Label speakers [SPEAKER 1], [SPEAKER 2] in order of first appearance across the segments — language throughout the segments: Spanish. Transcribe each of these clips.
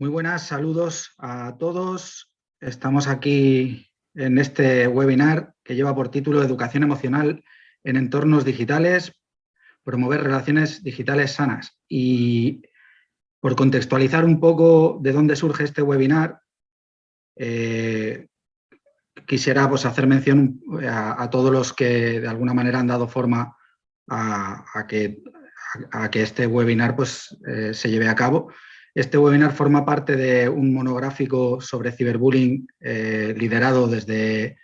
[SPEAKER 1] Muy buenas, saludos a todos. Estamos aquí en este webinar que lleva por título Educación emocional en entornos digitales, promover relaciones digitales sanas. Y por contextualizar un poco de dónde surge este webinar, eh, quisiera pues, hacer mención a, todos los que de alguna manera han dado forma a, que, a que, este webinar pues, eh, se lleve a cabo. Este webinar forma parte de un monográfico sobre ciberbullying eh, liderado desde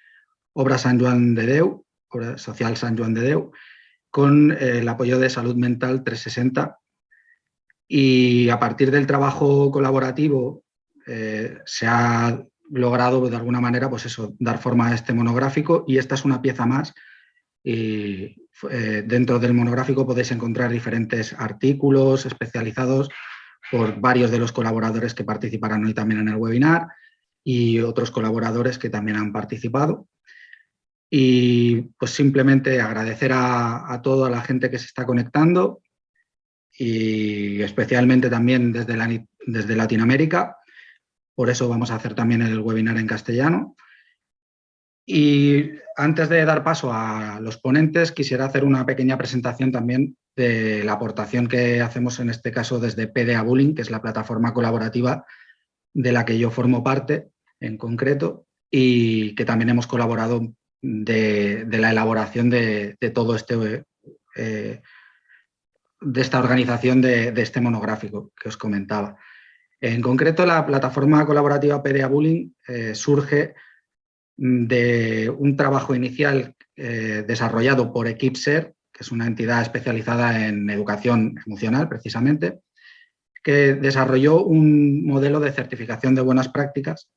[SPEAKER 1] Obra San Juan de Deu, Obra Social San Juan de Deu, con eh, el apoyo de Salud Mental 360. Y a partir del trabajo colaborativo eh, se ha logrado de alguna manera pues eso, dar forma a este monográfico y esta es una pieza más. Y dentro del monográfico podéis encontrar diferentes artículos especializados por varios de los colaboradores que participarán hoy también en el webinar y otros colaboradores que también han participado. Y pues simplemente agradecer a, toda la gente que se está conectando y especialmente también desde, desde Latinoamérica. Por eso vamos a hacer también el webinar en castellano. Y antes de dar paso a los ponentes, quisiera hacer una pequeña presentación también de la aportación que hacemos en este caso desde PDA Bullying, que es la plataforma colaborativa de la que yo formo parte en concreto y que también hemos colaborado de, la elaboración de, todo este, eh, de esta organización de, este monográfico que os comentaba. En concreto, la plataforma colaborativa PDA Bullying eh, surge de un trabajo inicial eh, desarrollado por Equipser, que es una entidad especializada en educación emocional, precisamente, que desarrolló un modelo de certificación de buenas prácticas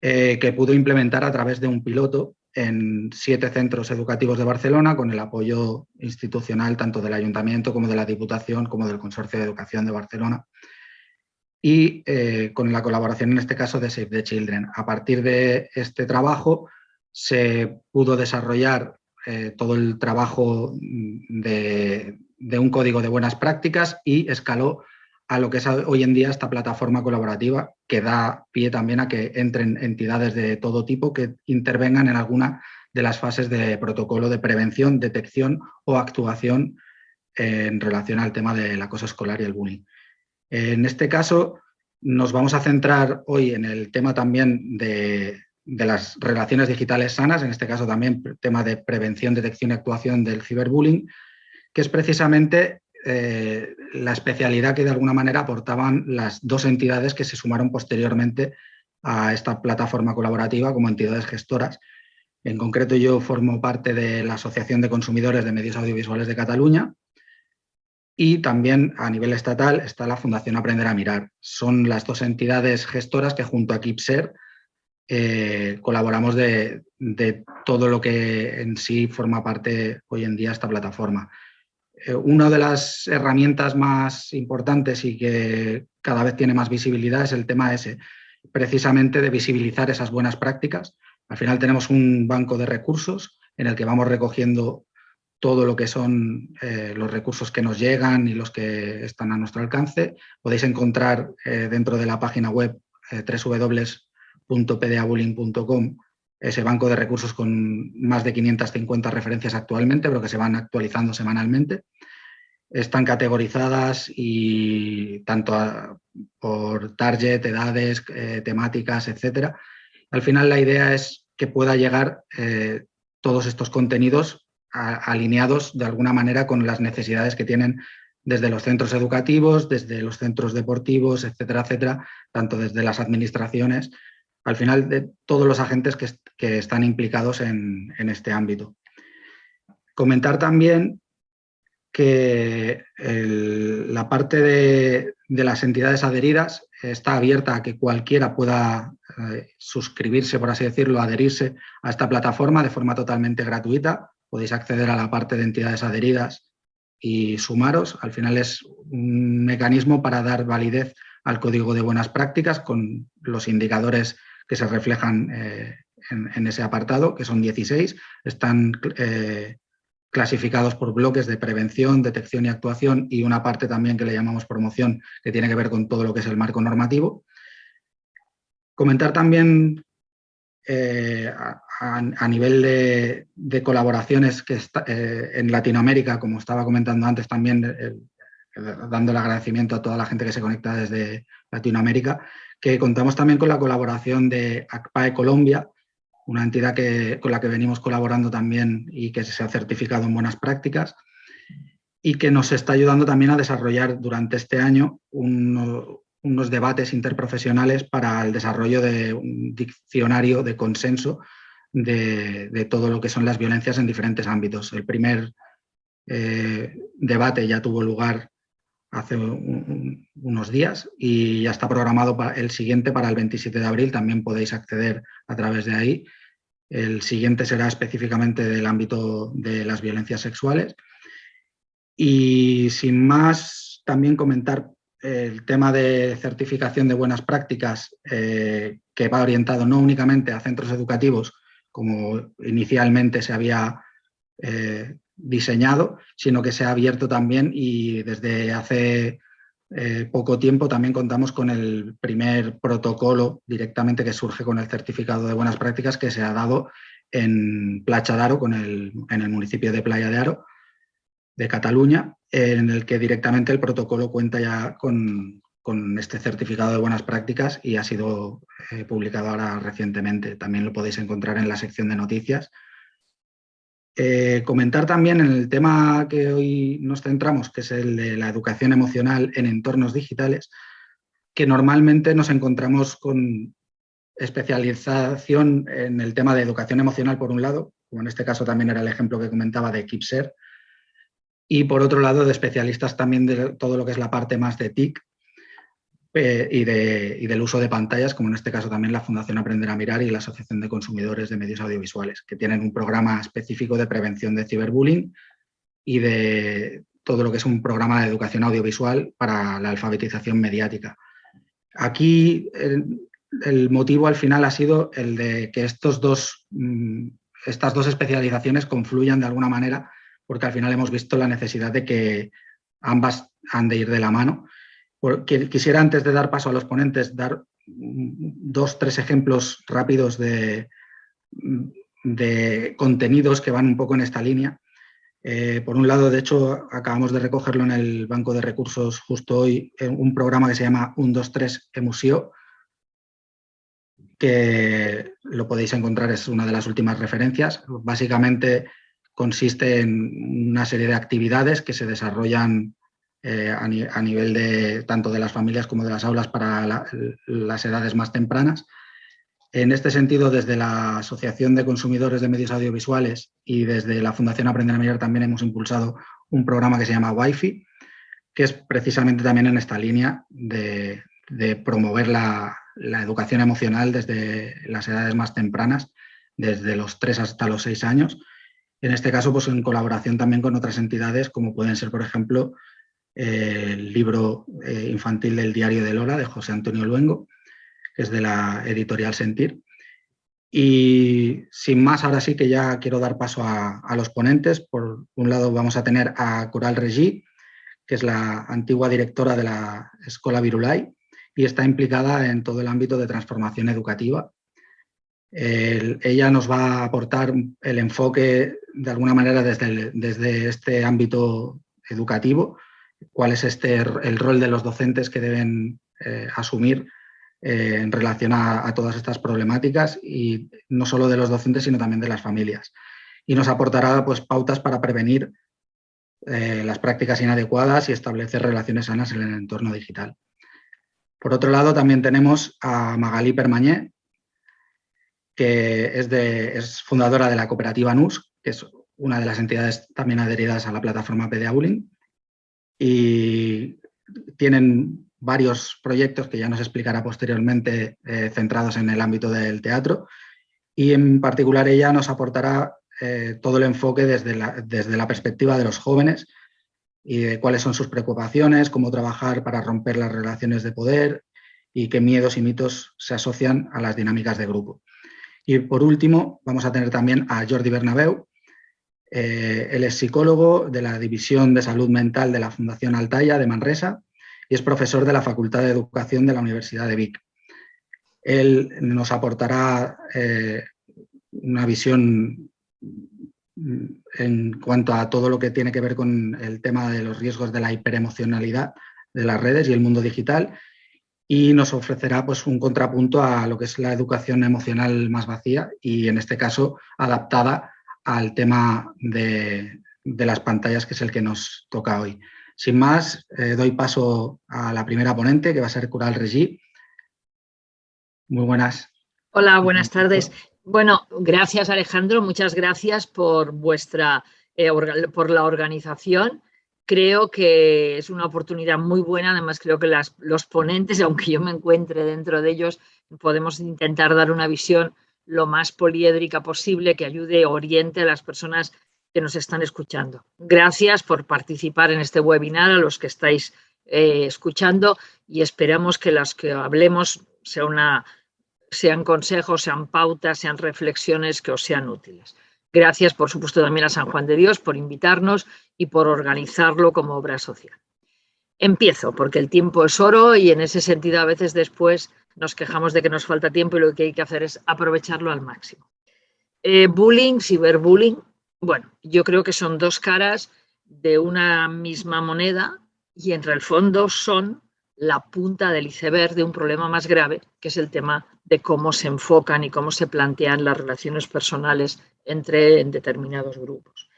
[SPEAKER 1] eh, que pudo implementar a través de un piloto en siete centros educativos de Barcelona con el apoyo institucional tanto del Ayuntamiento como de la Diputación como del Consorcio de Educación de Barcelona y eh, con la colaboración en este caso de Save the Children. A partir de este trabajo se pudo desarrollar eh, todo el trabajo de, un código de buenas prácticas y escaló a lo que es hoy en día esta plataforma colaborativa que da pie también a que entren entidades de todo tipo que intervengan en alguna de las fases de protocolo de prevención, detección o actuación en relación al tema del acoso escolar y el bullying. En este caso nos vamos a centrar hoy en el tema también de, las relaciones digitales sanas, en este caso también tema de prevención, detección y actuación del ciberbullying, que es precisamente eh, la especialidad que de alguna manera aportaban las dos entidades que se sumaron posteriormente a esta plataforma colaborativa como entidades gestoras. En concreto yo formo parte de la Asociación de Consumidores de Medios Audiovisuales de Cataluña y también a nivel estatal está la Fundación Aprender a Mirar. Son las dos entidades gestoras que junto a Kipser eh, colaboramos de, todo lo que en sí forma parte hoy en día esta plataforma. Eh, una de las herramientas más importantes y que cada vez tiene más visibilidad es el tema ese, precisamente de visibilizar esas buenas prácticas. Al final tenemos un banco de recursos en el que vamos recogiendo todo lo que son eh, los recursos que nos llegan y los que están a nuestro alcance. Podéis encontrar dentro de la página web .pdabullying.com ese banco de recursos con más de 550 referencias actualmente, pero que se van actualizando semanalmente. Están categorizadas y tanto por target, edades, eh, temáticas, etcétera. Al final la idea es que pueda llegar eh, todos estos contenidos alineados de alguna manera con las necesidades que tienen desde los centros educativos, desde los centros deportivos, etcétera, etcétera, tanto desde las administraciones al final de todos los agentes que, están implicados en, este ámbito. Comentar también que la parte de, las entidades adheridas está abierta a que cualquiera pueda eh, suscribirse, por así decirlo, adherirse a esta plataforma de forma totalmente gratuita. Podéis acceder a la parte de entidades adheridas y sumaros. Al final es un mecanismo para dar validez al código de buenas prácticas con los indicadores que se reflejan eh, en, ese apartado, que son 16, están eh, clasificados por bloques de prevención, detección y actuación y una parte también que le llamamos promoción, que tiene que ver con todo lo que es el marco normativo. Comentar también eh, a, nivel de, colaboraciones que eh, en Latinoamérica, como estaba comentando antes también, dando el agradecimiento a toda la gente que se conecta desde Latinoamérica, que contamos también con la colaboración de ACPAE Colombia, una entidad que, con la que venimos colaborando también y que se ha certificado en buenas prácticas y que nos está ayudando también a desarrollar durante este año unos debates interprofesionales para el desarrollo de un diccionario de consenso de, todo lo que son las violencias en diferentes ámbitos. El primer eh, debate ya tuvo lugar hace unos días y ya está programado para el siguiente para el 27 de abril, también podéis acceder a través de ahí. El siguiente será específicamente del ámbito de las violencias sexuales. Y sin más, también comentar el tema de certificación de buenas prácticas eh, que va orientado no únicamente a centros educativos, como inicialmente se había eh, diseñado, sino que se ha abierto también y desde hace eh, poco tiempo también contamos con el primer protocolo directamente que surge con el certificado de buenas prácticas que se ha dado en Placha de Aro, con el, en el municipio de Playa de Aro, de Cataluña, en el que directamente el protocolo cuenta ya con, este certificado de buenas prácticas y ha sido eh, publicado ahora recientemente. También lo podéis encontrar en la sección de noticias eh, comentar también en el tema que hoy nos centramos, que es el de la educación emocional en entornos digitales, que normalmente nos encontramos con especialización en el tema de educación emocional por un lado, como en este caso también era el ejemplo que comentaba de Kipser, y por otro lado de especialistas también de todo lo que es la parte más de TIC, eh, y, del uso de pantallas, como en este caso también la Fundación Aprender a Mirar y la Asociación de Consumidores de Medios Audiovisuales, que tienen un programa específico de prevención de ciberbullying y de todo lo que es un programa de educación audiovisual para la alfabetización mediática. Aquí el, motivo al final ha sido el de que estos dos, mm, estas dos especializaciones confluyan de alguna manera, porque al final hemos visto la necesidad de que ambas han de ir de la mano quisiera antes de dar paso a los ponentes dar dos, tres ejemplos rápidos de, contenidos que van un poco en esta línea. Eh, por un lado, de hecho, acabamos de recogerlo en el Banco de Recursos justo hoy, un programa que se llama 123 Emusio, que lo podéis encontrar, es una de las últimas referencias. Básicamente consiste en una serie de actividades que se desarrollan eh, a, nivel de tanto de las familias como de las aulas para las edades más tempranas. En este sentido, desde la Asociación de Consumidores de Medios Audiovisuales y desde la Fundación Aprender a Mirar también hemos impulsado un programa que se llama Wi-Fi, que es precisamente también en esta línea de, promover la, la, educación emocional desde las edades más tempranas, desde los 3 hasta los 6 años. En este caso, pues en colaboración también con otras entidades, como pueden ser, por ejemplo, el libro eh, infantil del Diario de Lola, de José Antonio Luengo, que es de la editorial Sentir. Y sin más, ahora sí que ya quiero dar paso a, los ponentes. Por un lado vamos a tener a Coral Regí, que es la antigua directora de la Escuela Virulai y está implicada en todo el ámbito de transformación educativa. Ella nos va a aportar el enfoque, de alguna manera, desde, desde este ámbito educativo, cuál es este, el rol de los docentes que deben eh, asumir eh, en relación a, todas estas problemáticas y no solo de los docentes, sino también de las familias. Y nos aportará pues, pautas para prevenir eh, las prácticas inadecuadas y establecer relaciones sanas en el entorno digital. Por otro lado, también tenemos a Magalí Permañé, que es, fundadora de la cooperativa NUS, que es una de las entidades también adheridas a la plataforma PDA y tienen varios proyectos que ya nos explicará posteriormente eh, centrados en el ámbito del teatro y en particular ella nos aportará eh, todo el enfoque desde la, desde la perspectiva de los jóvenes y de cuáles son sus preocupaciones, cómo trabajar para romper las relaciones de poder y qué miedos y mitos se asocian a las dinámicas de grupo. Y por último, vamos a tener también a Jordi Bernabeu, Eh, él es psicólogo de la División de Salud Mental de la Fundación Altaya de Manresa y es profesor de la Facultad de Educación de la Universidad de Vic. Él nos aportará eh, una visión en cuanto a todo lo que tiene que ver con el tema de los riesgos de la hiperemocionalidad de las redes y el mundo digital y nos ofrecerá pues, un contrapunto a lo que es la educación emocional más vacía y en este caso adaptada al tema de, las pantallas que es el que nos toca hoy. Sin más, eh, doy paso a la primera ponente que va a ser Cural Regi. Muy buenas.
[SPEAKER 2] Hola, buenas tardes. Bueno, gracias Alejandro, muchas gracias por vuestra eh, por la organización. Creo que es una oportunidad muy buena, además creo que los ponentes, aunque yo me encuentre dentro de ellos, podemos intentar dar una visión lo más poliédrica posible que ayude, oriente a las personas que nos están escuchando. Gracias por participar en este webinar, a los que estáis eh, escuchando y esperamos que las que hablemos sean consejos, sean pautas, sean reflexiones que os sean útiles. Gracias, por supuesto, también a San Juan de Dios por invitarnos y por organizarlo como obra social. Empiezo, porque el tiempo es oro y en ese sentido a veces después nos quejamos de que nos falta tiempo y lo que hay que hacer es aprovecharlo al máximo. Eh, bullying, ciberbullying, bueno, yo creo que son dos caras de una misma moneda y entre el fondo son la punta del iceberg de un problema más grave, que es el tema de cómo se enfocan y cómo se plantean las relaciones personales entre determinados grupos.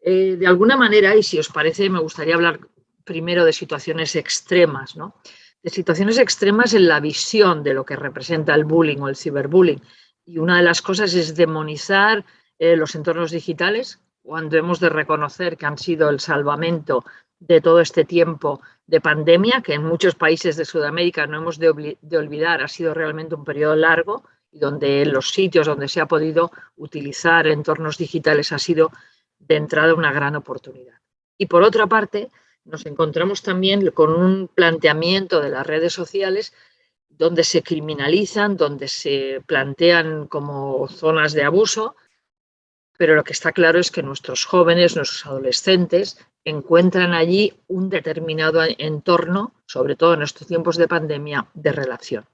[SPEAKER 2] Eh, de alguna manera, y si os parece, me gustaría hablar primero de situaciones extremas, ¿no? de situaciones extremas en la visión de lo que representa el bullying o el ciberbullying. Y una de las cosas es demonizar eh, los entornos digitales, cuando hemos de reconocer que han sido el salvamento de todo este tiempo de pandemia, que en muchos países de Sudamérica no hemos de, olvidar, ha sido realmente un periodo largo y donde los sitios donde se ha podido utilizar entornos digitales ha sido de entrada una gran oportunidad. Y por otra parte, nos encontramos también con un planteamiento de las redes sociales donde se criminalizan, donde se plantean como zonas de abuso, pero lo que está claro es que nuestros jóvenes, nuestros adolescentes, encuentran allí un determinado entorno, sobre todo en estos tiempos de pandemia, de relación.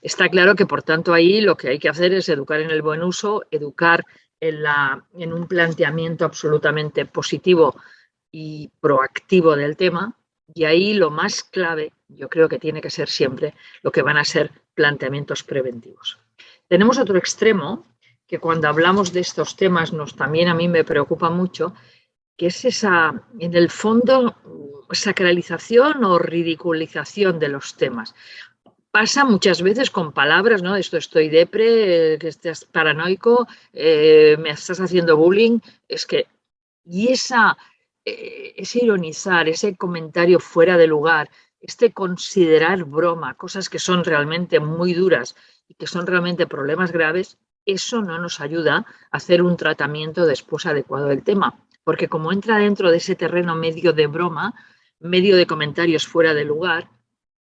[SPEAKER 2] Está claro que, por tanto, ahí lo que hay que hacer es educar en el buen uso, educar en, la, en un planteamiento absolutamente positivo y proactivo del tema, y ahí lo más clave, yo creo que tiene que ser siempre lo que van a ser planteamientos preventivos. Tenemos otro extremo que cuando hablamos de estos temas nos también a mí me preocupa mucho, que es esa, en el fondo, sacralización o ridiculización de los temas. Pasa muchas veces con palabras, ¿no? Esto estoy depre, que estás paranoico, eh, me estás haciendo bullying. Es que, y esa, eh, ese ironizar, ese comentario fuera de lugar, este considerar broma, cosas que son realmente muy duras y que son realmente problemas graves, eso no nos ayuda a hacer un tratamiento después adecuado del tema porque como entra dentro de ese terreno medio de broma, medio de comentarios fuera de lugar,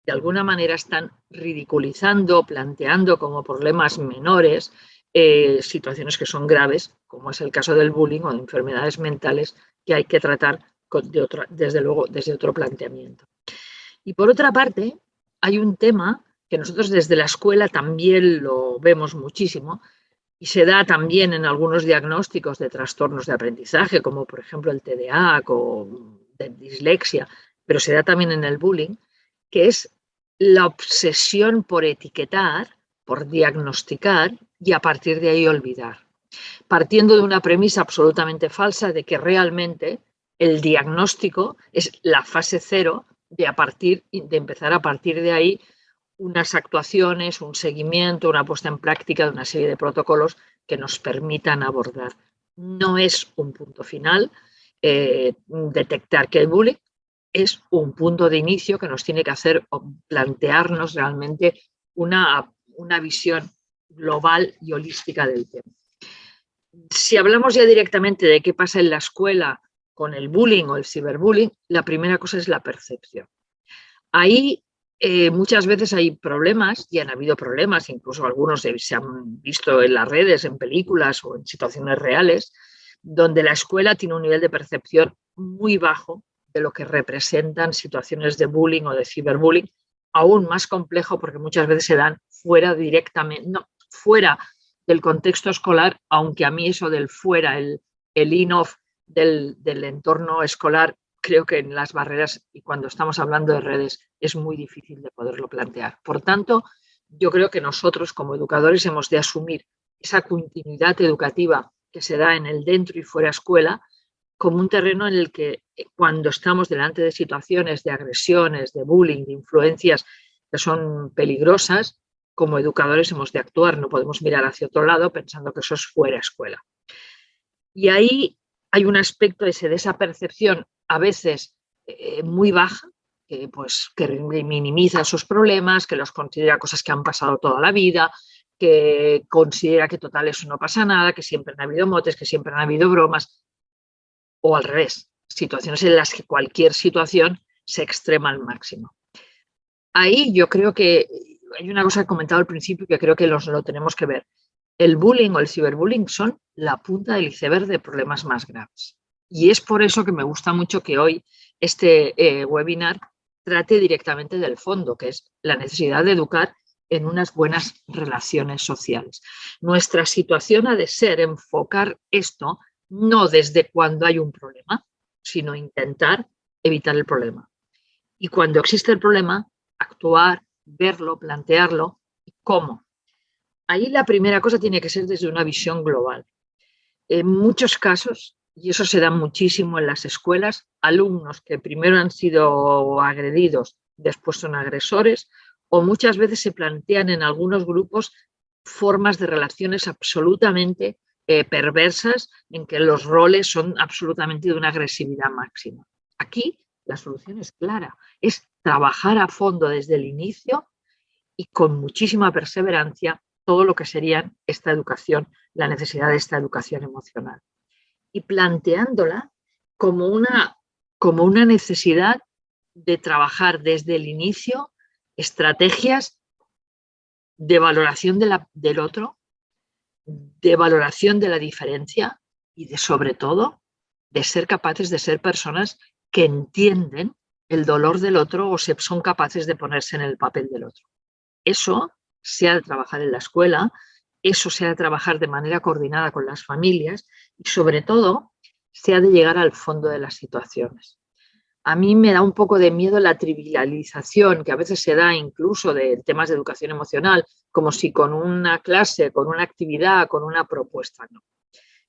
[SPEAKER 2] de alguna manera están ridiculizando, planteando como problemas menores eh, situaciones que son graves, como es el caso del bullying o de enfermedades mentales que hay que tratar desde luego desde otro planteamiento. Y por otra parte, hay un tema que nosotros desde la escuela también lo vemos muchísimo, y se da también en algunos diagnósticos de trastornos de aprendizaje, como por ejemplo el TDA o de dislexia, pero se da también en el bullying, que es la obsesión por etiquetar, por diagnosticar y a partir de ahí olvidar. Partiendo de una premisa absolutamente falsa de que realmente el diagnóstico es la fase cero de, a partir, de empezar a partir de ahí unas actuaciones, un seguimiento, una puesta en práctica de una serie de protocolos que nos permitan abordar. No es un punto final eh, detectar que hay bullying, es un punto de inicio que nos tiene que hacer plantearnos realmente una, una visión global y holística del tema. Si hablamos ya directamente de qué pasa en la escuela con el bullying o el ciberbullying, la primera cosa es la percepción. Ahí eh, muchas veces hay problemas y han habido problemas, incluso algunos se, han visto en las redes, en películas o en situaciones reales, donde la escuela tiene un nivel de percepción muy bajo de lo que representan situaciones de bullying o de ciberbullying, aún más complejo porque muchas veces se dan fuera directamente, no, fuera del contexto escolar, aunque a mí eso del fuera, el, el in-off del, del entorno escolar, creo que en las barreras y cuando estamos hablando de redes es muy difícil de poderlo plantear. Por tanto, yo creo que nosotros como educadores hemos de asumir esa continuidad educativa que se da en el dentro y fuera escuela como un terreno en el que eh, cuando estamos delante de situaciones de agresiones, de bullying, de influencias que son peligrosas, como educadores hemos de actuar, no podemos mirar hacia otro lado pensando que eso es fuera escuela. Y ahí hay un aspecto ese, de esa percepción a veces eh, muy baja, que, pues, que minimiza sus problemas, que los considera cosas que han pasado toda la vida, que considera que total eso no pasa nada, que siempre han habido motes, que siempre han habido bromas, o al revés, situaciones en las que cualquier situación se extrema al máximo. Ahí yo creo que hay una cosa que he comentado al principio que creo que los, lo tenemos que ver. El bullying o el ciberbullying son la punta del iceberg de problemas más graves. Y es por eso que me gusta mucho que hoy este eh, webinar trate directamente del fondo, que es la necesidad de educar en unas buenas relaciones sociales. Nuestra situación ha de ser enfocar esto no desde cuando hay un problema, sino intentar evitar el problema. Y cuando existe el problema, actuar, verlo, plantearlo. ¿Cómo? Ahí la primera cosa tiene que ser desde una visión global. En muchos casos, y eso se da muchísimo en las escuelas, alumnos que primero han sido agredidos, después son agresores, o muchas veces se plantean en algunos grupos formas de relaciones absolutamente eh, perversas en que los roles son absolutamente de una agresividad máxima. Aquí la solución es clara, es trabajar a fondo desde el inicio y con muchísima perseverancia todo lo que sería esta educación, la necesidad de esta educación emocional. Y planteándola como una, como una necesidad de trabajar desde el inicio estrategias de valoración del otro, de valoración de la diferencia y de, sobre todo, de ser capaces de ser personas que entienden el dolor del otro o se son capaces de ponerse en el papel del otro. Eso se ha de trabajar en la escuela, eso se ha de trabajar de manera coordinada con las familias y sobre todo se ha de llegar al fondo de las situaciones a mí me da un poco de miedo la trivialización que a veces se da incluso de temas de educación emocional, como si con una clase, con una actividad, con una propuesta, no.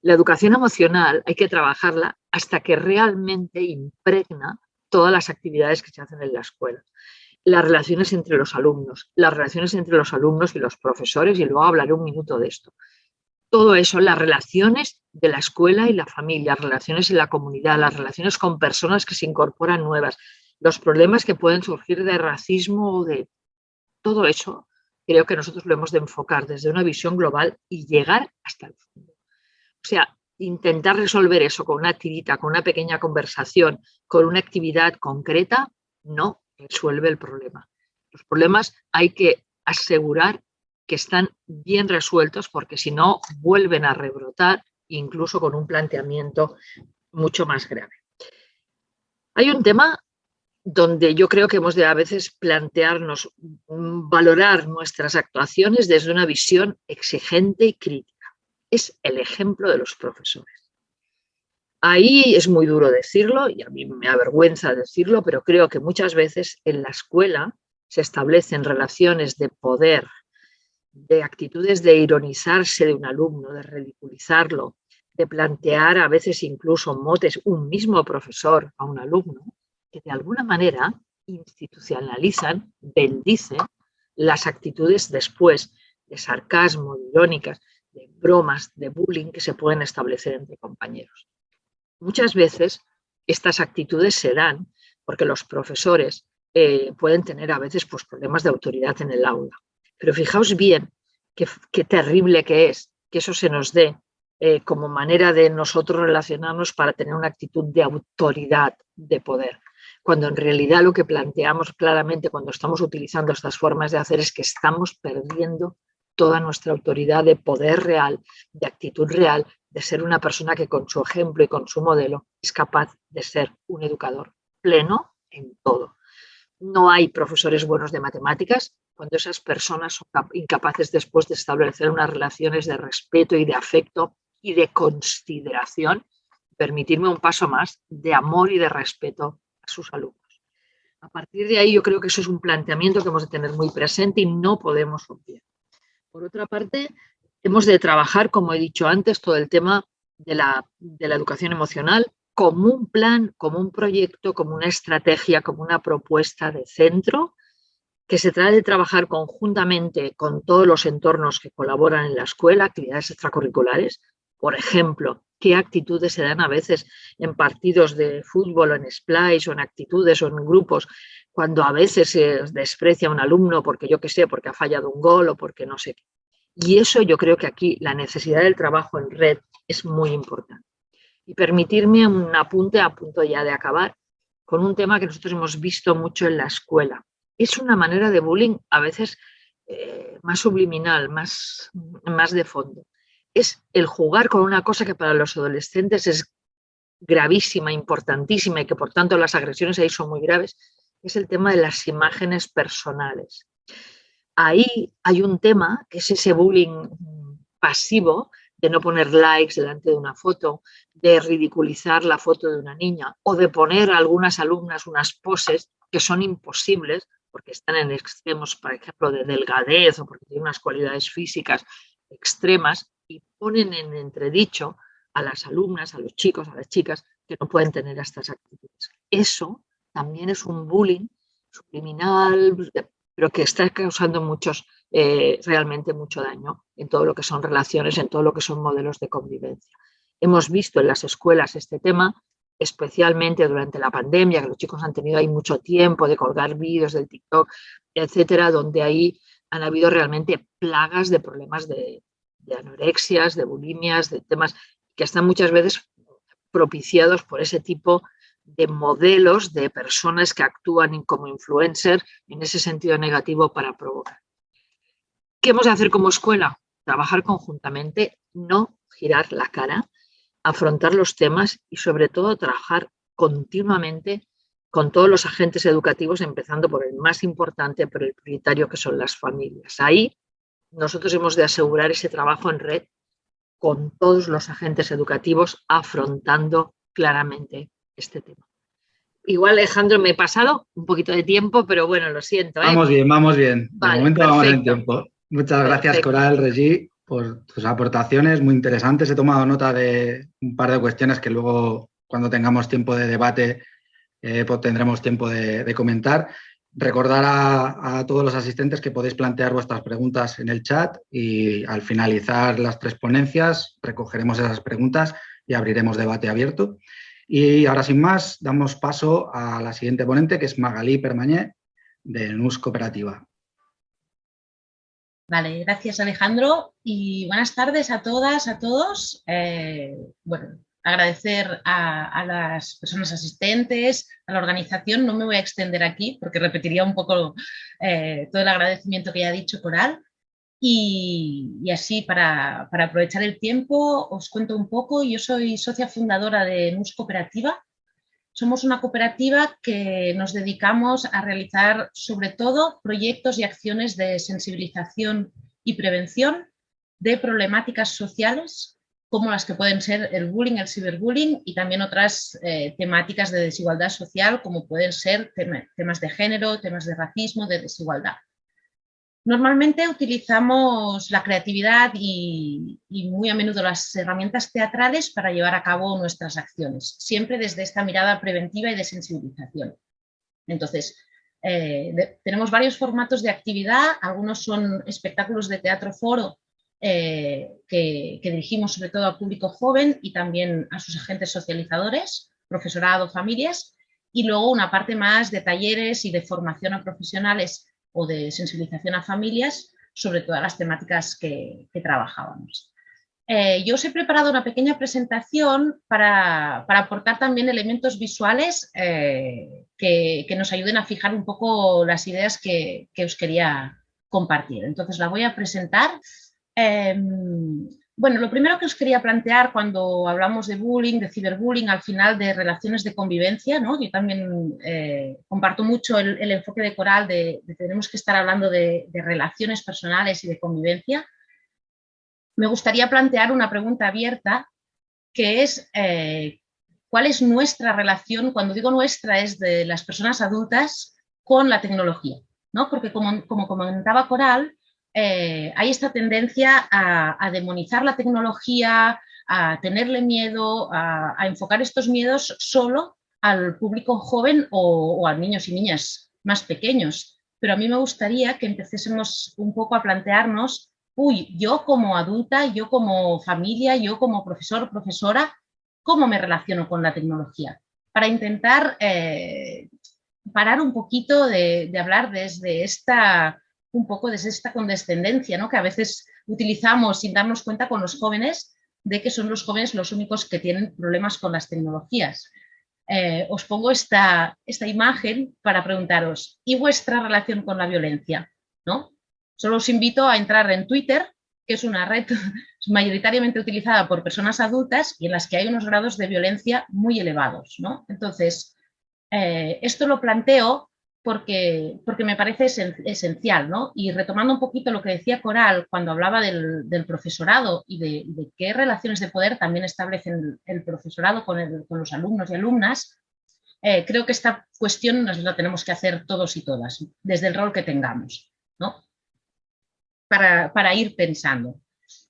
[SPEAKER 2] La educación emocional hay que trabajarla hasta que realmente impregna todas las actividades que se hacen en la escuela. Las relaciones entre los alumnos, las relaciones entre los alumnos y los profesores, y luego hablaré un minuto de esto todo eso, las relaciones de la escuela y la familia, las relaciones en la comunidad, las relaciones con personas que se incorporan nuevas, los problemas que pueden surgir de racismo o de todo eso, creo que nosotros lo hemos de enfocar desde una visión global y llegar hasta el fondo. O sea, intentar resolver eso con una tirita, con una pequeña conversación, con una actividad concreta, no resuelve el problema. Los problemas hay que asegurar que están bien resueltos porque si no vuelven a rebrotar incluso con un planteamiento mucho más grave. Hay un tema donde yo creo que hemos de a veces plantearnos, mm, valorar nuestras actuaciones desde una visión exigente y crítica. Es el ejemplo de los profesores. Ahí es muy duro decirlo y a mí me avergüenza decirlo, pero creo que muchas veces en la escuela se establecen relaciones de poder de actitudes de ironizarse de un alumno, de ridiculizarlo, de plantear a veces incluso motes un mismo profesor a un alumno, que de alguna manera institucionalizan, bendicen las actitudes después de sarcasmo, de irónicas, de bromas, de bullying que se pueden establecer entre compañeros. Muchas veces estas actitudes se dan porque los profesores eh, pueden tener a veces pues, problemas de autoridad en el aula pero fijaos bien qué, terrible que es que eso se nos dé eh, como manera de nosotros relacionarnos para tener una actitud de autoridad, de poder. Cuando en realidad lo que planteamos claramente cuando estamos utilizando estas formas de hacer es que estamos perdiendo toda nuestra autoridad de poder real, de actitud real, de ser una persona que con su ejemplo y con su modelo es capaz de ser un educador pleno en todo. No hay profesores buenos de matemáticas cuando esas personas son incapaces después de establecer unas relaciones de respeto y de afecto y de consideración, permitirme un paso más de amor y de respeto a sus alumnos. A partir de ahí yo creo que eso es un planteamiento que hemos de tener muy presente y no podemos obviar. Por otra parte, hemos de trabajar, como he dicho antes, todo el tema de la, de la educación emocional como un plan, como un proyecto, como una estrategia, como una propuesta de centro, que se trata de trabajar conjuntamente con todos los entornos que colaboran en la escuela, actividades extracurriculares, por ejemplo, qué actitudes se dan a veces en partidos de fútbol o en splice o en actitudes o en grupos, cuando a veces se desprecia a un alumno porque yo qué sé, porque ha fallado un gol o porque no sé qué. Y eso yo creo que aquí la necesidad del trabajo en red es muy importante. Y permitirme un apunte a punto ya de acabar con un tema que nosotros hemos visto mucho en la escuela. Es una manera de bullying a veces eh, más subliminal, más, más de fondo es el jugar con una cosa que para los adolescentes es gravísima, importantísima y que por tanto las agresiones ahí son muy graves, es el tema de las imágenes personales. Ahí hay un tema que es ese bullying pasivo de no poner likes delante de una foto, de ridiculizar la foto de una niña o de poner a algunas alumnas unas poses que son imposibles porque están en extremos, por ejemplo, de delgadez o porque tienen unas cualidades físicas extremas y ponen en entredicho a las alumnas, a los chicos, a las chicas que no pueden tener estas actitudes. Eso también es un bullying subliminal, pero que está causando muchos, eh, realmente mucho daño en todo lo que son relaciones, en todo lo que son modelos de convivencia. Hemos visto en las escuelas este tema, especialmente durante la pandemia, que los chicos han tenido ahí mucho tiempo de colgar vídeos del TikTok, etcétera, donde ahí han habido realmente plagas de problemas de, de anorexias, de bulimias, de temas que están muchas veces propiciados por ese tipo de modelos de personas que actúan como influencers en ese sentido negativo para provocar. ¿Qué hemos de hacer como escuela? Trabajar conjuntamente, no girar la cara, afrontar los temas y sobre todo trabajar continuamente con todos los agentes educativos, empezando por el más importante, por el prioritario que son las familias. Ahí nosotros hemos de asegurar ese trabajo en red con todos los agentes educativos afrontando claramente este tema. Igual, Alejandro, me he pasado un poquito de tiempo, pero bueno, lo siento.
[SPEAKER 1] ¿eh? Vamos bien, vamos bien. De momento vamos en tiempo. Muchas gracias, Coral, Regi, por tus aportaciones muy interesantes. He tomado nota de un par de cuestiones que luego, cuando tengamos tiempo de debate, eh, pues tendremos tiempo de comentar. Recordar a, todos los asistentes que podéis plantear vuestras preguntas en el chat y al finalizar las tres ponencias recogeremos esas preguntas y abriremos debate abierto. Y ahora sin más damos paso a la siguiente ponente que es Magalí Permañé de NUS Cooperativa.
[SPEAKER 3] Vale, gracias Alejandro y buenas tardes a todas, a todos. Eh, bueno, agradecer a, las personas asistentes, a la organización. No me voy a extender aquí porque repetiría un poco eh, todo el agradecimiento que ya ha dicho Coral. Y, así, para, aprovechar el tiempo, os cuento un poco. Yo soy socia fundadora de NUS Cooperativa. Somos una cooperativa que nos dedicamos a realizar sobre todo proyectos y acciones de sensibilización y prevención de problemáticas sociales como las que pueden ser el bullying, el ciberbullying y también otras eh, temáticas de desigualdad social como pueden ser temas de género, temas de racismo, de desigualdad. Normalmente utilizamos la creatividad y, muy a menudo las herramientas teatrales para llevar a cabo nuestras acciones, siempre desde esta mirada preventiva y de sensibilización. Entonces, eh, tenemos varios formatos de actividad, algunos son espectáculos de teatro foro eh, que, dirigimos sobre todo al público joven y también a sus agentes socializadores, profesorado, familias, y luego una parte más de talleres y de formación a profesionales o de sensibilización a familias sobre todas las temáticas que, trabajábamos. Eh, yo os he preparado una pequeña presentación para, aportar también elementos visuales eh, que, nos ayuden a fijar un poco las ideas que, que os quería compartir. Entonces la voy a presentar Em, Bueno, lo primero que os quería plantear cuando hablamos de bullying, de ciberbullying, al final de relaciones de convivencia, ¿no? yo también eh, comparto mucho el, enfoque de Coral de, tenemos que estar hablando de, relaciones personales y de convivencia. Me gustaría plantear una pregunta abierta que es eh, cuál es nuestra relación, cuando digo nuestra es de las personas adultas con la tecnología, ¿no? porque como comentaba Coral, eh, hay esta tendencia a, demonizar la tecnología, a tenerle miedo, a, enfocar estos miedos solo al público joven o, a niños y niñas más pequeños. Pero a mí me gustaría que empecésemos un poco a plantearnos, uy, yo como adulta, yo como familia, yo como profesor profesora, ¿cómo me relaciono con la tecnología? Para intentar eh, parar un poquito de hablar desde esta un poco desde esta condescendencia ¿no? que a veces utilizamos sin darnos cuenta con los jóvenes de que son los jóvenes los únicos que tienen problemas con las tecnologías. Eh, os pongo esta, esta imagen para preguntaros, ¿y vuestra relación con la violencia? ¿No? Solo os invito a entrar en Twitter, que es una red mayoritariamente utilizada por personas adultas y en las que hay unos grados de violencia muy elevados. ¿no? Entonces, eh, esto lo planteo porque, porque me parece esencial, ¿no? Y retomando un poquito lo que decía Coral cuando hablaba del, profesorado y de, qué relaciones de poder también establecen el, profesorado con, los alumnos y alumnas, eh, creo que esta cuestión nos la tenemos que hacer todos y todas, desde el rol que tengamos, ¿no? Para, para ir pensando.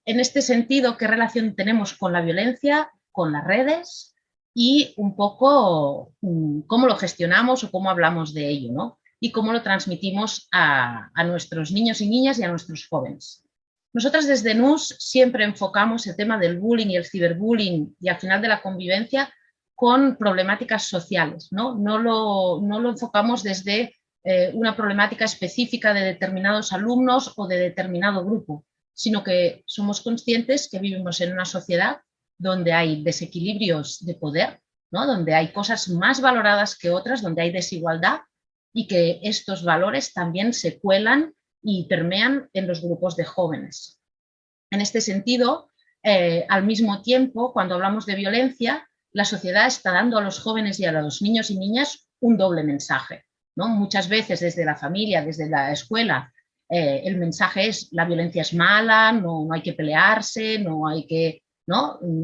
[SPEAKER 3] En este sentido, ¿qué relación tenemos con la violencia, con las redes, y un poco mm, cómo lo gestionamos o cómo hablamos de ello, ¿no? Y cómo lo transmitimos a, nuestros niños y niñas y a nuestros jóvenes. Nosotras desde NUS siempre enfocamos el tema del bullying y el ciberbullying y al final de la convivencia con problemáticas sociales, ¿no? No lo, no lo enfocamos desde eh, una problemática específica de determinados alumnos o de determinado grupo, sino que somos conscientes que vivimos en una sociedad donde hay desequilibrios de poder, ¿no? donde hay cosas más valoradas que otras, donde hay desigualdad y que estos valores también se cuelan y permean en los grupos de jóvenes. En este sentido, eh, al mismo tiempo, cuando hablamos de violencia, la sociedad está dando a los jóvenes y a los niños y niñas un doble mensaje. ¿no? Muchas veces desde la familia, desde la escuela, eh, el mensaje es la violencia es mala, no, no hay que pelearse, no hay que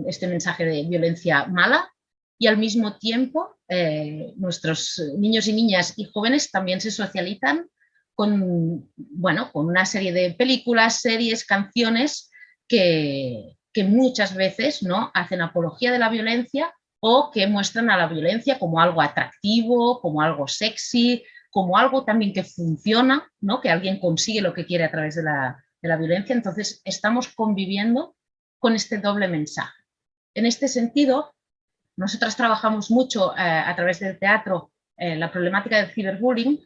[SPEAKER 3] este mensaje de violencia mala y al mismo tiempo eh, nuestros niños y niñas y jóvenes también se socializan con, bueno, con una serie de películas, series, canciones que, que muchas veces ¿no? hacen apología de la violencia o que muestran a la violencia como algo atractivo, como algo sexy, como algo también que funciona, ¿no? que alguien consigue lo que quiere a través de la, de la violencia. Entonces estamos conviviendo con este doble mensaje. En este sentido, nosotras trabajamos mucho eh, a través del teatro eh, la problemática del ciberbullying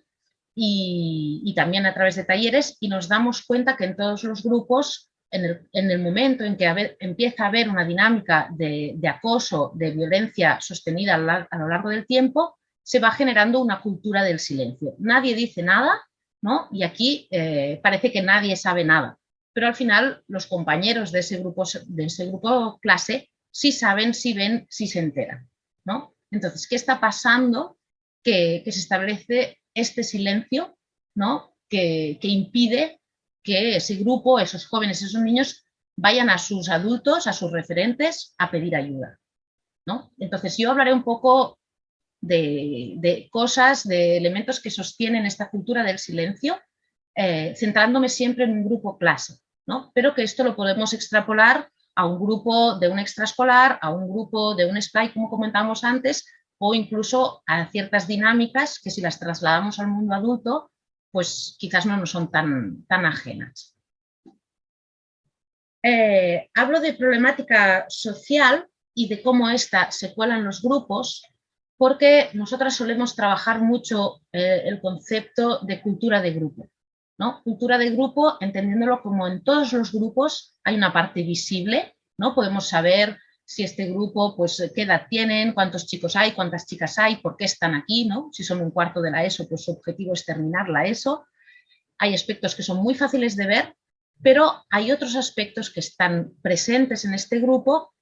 [SPEAKER 3] y, también a través de talleres y nos damos cuenta que en todos los grupos, en el, momento en que empieza a haber una dinámica de, acoso, de violencia sostenida a, lo largo del tiempo, se va generando una cultura del silencio. Nadie dice nada, ¿no? Y aquí eh, parece que nadie sabe nada pero al final los compañeros de ese grupo, de ese grupo clase sí saben, sí ven, sí se enteran. ¿no? Entonces, ¿qué está pasando? Que, se establece este silencio ¿no? que, impide que ese grupo, esos jóvenes, esos niños, vayan a sus adultos, a sus referentes, a pedir ayuda. ¿no? Entonces, yo hablaré un poco de, cosas, de elementos que sostienen esta cultura del silencio, eh, centrándome siempre en un grupo clase pero que esto lo podemos extrapolar a un grupo de un extraescolar, a un grupo de un SPLY, como comentamos antes, o incluso a ciertas dinámicas que si las trasladamos al mundo adulto, pues quizás no nos son tan, tan ajenas. Eh, hablo de problemática social y de cómo esta se cuela en los grupos, porque nosotras solemos trabajar mucho eh, el concepto de cultura de grupo. Cultura de grupo, entendiéndolo como en todos los grupos hay una parte visible, ¿no? Podemos saber si este grupo, pues, qué edad tienen, cuántos chicos hay, cuántas chicas hay, por qué están aquí, ¿no? Si son un cuarto de la ESO, pues su objetivo es terminar la ESO. Hay aspectos que son muy fáciles de ver, pero hay otros aspectos que están presentes en este grupo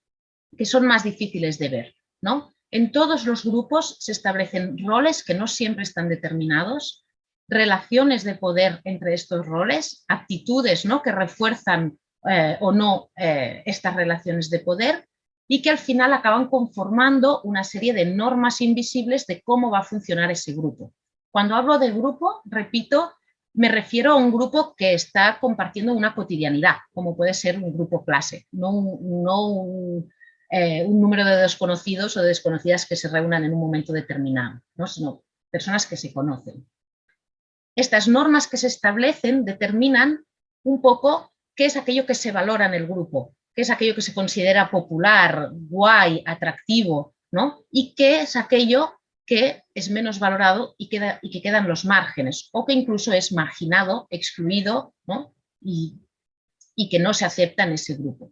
[SPEAKER 3] que son más difíciles de ver. ¿no? En todos los grupos se establecen roles que no siempre están determinados, relaciones de poder entre estos roles, actitudes ¿no? que refuerzan eh, o no eh, estas relaciones de poder y que al final acaban conformando una serie de normas invisibles de cómo va a funcionar ese grupo. Cuando hablo del grupo, repito, me refiero a un grupo que está compartiendo una cotidianidad, como puede ser un grupo clase, no un, eh, número de desconocidos o de desconocidas que se reúnan en un momento determinado, sino personas que se conocen. Estas normas que se establecen determinan un poco qué es aquello que se valora en el grupo, qué es aquello que se considera popular, guay, atractivo, ¿no? Y qué es aquello que es menos valorado y, queda, que quedan los márgenes, o que incluso es marginado, excluido, ¿no? y, que no se acepta en ese grupo.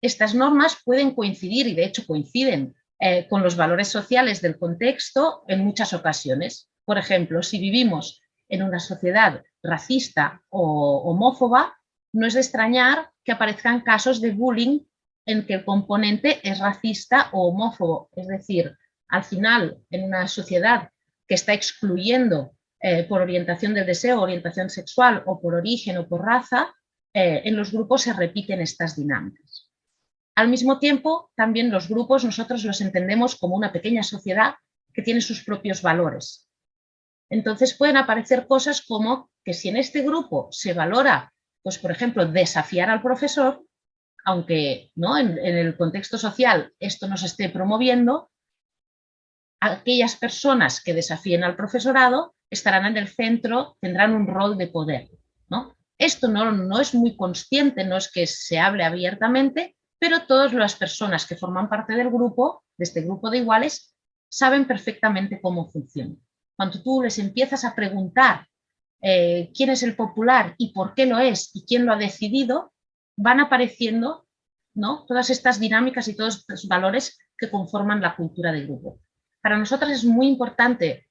[SPEAKER 3] Estas normas pueden coincidir, y de hecho coinciden, eh, con los valores sociales del contexto en muchas ocasiones. Por ejemplo, si vivimos en una sociedad racista o homófoba, no es de extrañar que aparezcan casos de bullying en que el componente es racista o homófobo. Es decir, al final, en una sociedad que está excluyendo eh, por orientación del deseo, orientación sexual o por origen o por raza, eh, en los grupos se repiten estas dinámicas. Al mismo tiempo, también los grupos nosotros los entendemos como una pequeña sociedad que tiene sus propios valores. Entonces pueden aparecer cosas como que si en este grupo se valora pues por ejemplo, desafiar al profesor, aunque ¿no? en, el contexto social esto no se esté promoviendo, aquellas personas que desafíen al profesorado estarán en el centro, tendrán un rol de poder. ¿no? Esto no, no es muy consciente, no es que se hable abiertamente, pero todas las personas que forman parte del grupo, de este grupo de iguales, saben perfectamente cómo funciona. Cuando tú les empiezas a preguntar eh, quién es el popular y por qué lo es y quién lo ha decidido, van apareciendo ¿no? todas estas dinámicas y todos los valores que conforman la cultura de grupo. Para nosotras es muy importante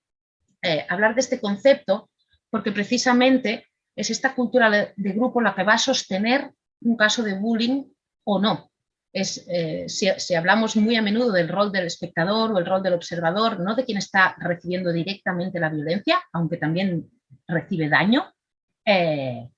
[SPEAKER 3] eh, hablar de este concepto porque precisamente es esta cultura de, grupo la que va a sostener un caso de bullying o no. Es, eh, si, si, hablamos muy a menudo del rol del espectador o el rol del observador, no de quien está recibiendo directamente la violencia, aunque también recibe daño, eh,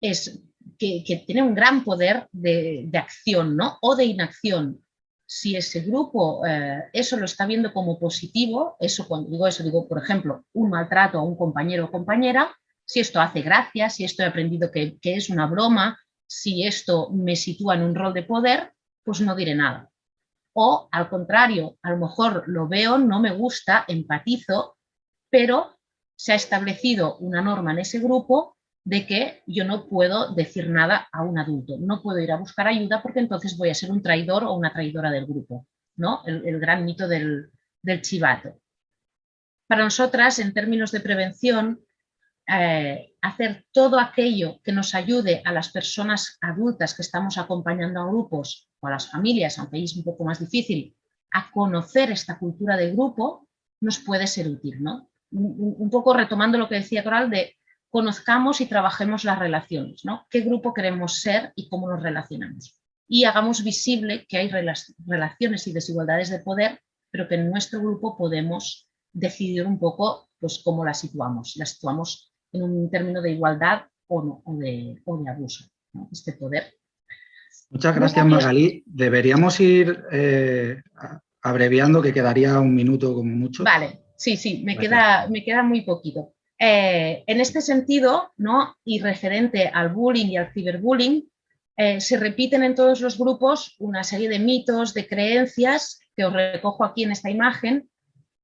[SPEAKER 3] es que, tiene un gran poder de, acción ¿no? o de inacción. Si ese grupo eh, eso lo está viendo como positivo, eso cuando digo eso, digo, por ejemplo, un maltrato a un compañero o compañera, si esto hace gracia, si esto he aprendido que, que es una broma, si esto me sitúa en un rol de poder, pues no diré nada. O al contrario, a lo mejor lo veo, no me gusta, empatizo, pero se ha establecido una norma en ese grupo de que yo no puedo decir nada a un adulto, no puedo ir a buscar ayuda porque entonces voy a ser un traidor o una traidora del grupo, ¿no? el, gran mito del, chivato. Para nosotras, en términos de prevención, eh, hacer todo aquello que nos ayude a las personas adultas que estamos acompañando a grupos o a las familias, aunque es un poco más difícil, a conocer esta cultura de grupo, nos puede ser útil. ¿no? un poco retomando lo que decía Coral, de conozcamos y trabajemos las relaciones, ¿no? ¿Qué grupo queremos ser y cómo nos relacionamos? Y hagamos visible que hay relaciones y desigualdades de poder, pero que en nuestro grupo podemos decidir un poco pues, cómo las situamos. Las situamos en un término de igualdad o, no, o, de, abuso, este poder.
[SPEAKER 1] Muchas gracias, Magalí. Deberíamos ir eh, abreviando, que quedaría un minuto como mucho.
[SPEAKER 3] Vale, Sí, sí, me queda, me queda muy poquito. Eh, en este sentido, ¿no? y referente al bullying y al ciberbullying, eh, se repiten en todos los grupos una serie de mitos, de creencias, que os recojo aquí en esta imagen,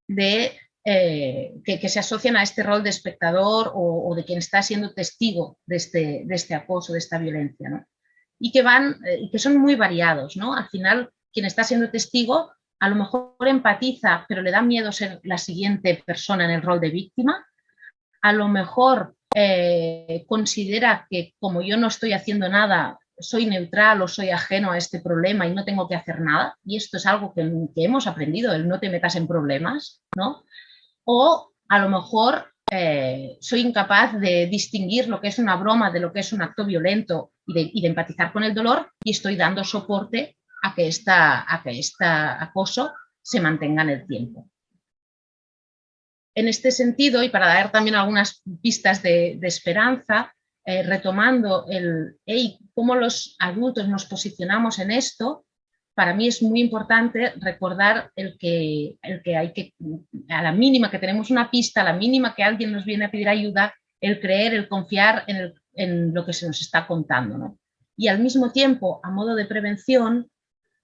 [SPEAKER 3] de, eh, que, se asocian a este rol de espectador o, de quien está siendo testigo de este, de este acoso, de esta violencia. Y que, van, y que son muy variados. ¿no? Al final, quien está siendo testigo a lo mejor empatiza, pero le da miedo ser la siguiente persona en el rol de víctima, a lo mejor eh, considera que como yo no estoy haciendo nada, soy neutral o soy ajeno a este problema y no tengo que hacer nada, y esto es algo que, hemos aprendido, el no te metas en problemas, ¿no? O a lo mejor eh, soy incapaz de distinguir lo que es una broma de lo que es un acto violento y de, empatizar con el dolor y estoy dando soporte a que, este acoso se mantenga en el tiempo. En este sentido, y para dar también algunas pistas de, esperanza, eh, retomando el cómo los adultos nos posicionamos en esto, para mí es muy importante recordar el que, el que hay que, a la mínima que tenemos una pista, a la mínima que alguien nos viene a pedir ayuda, el creer, el confiar en, lo que se nos está contando. Y al mismo tiempo, a modo de prevención,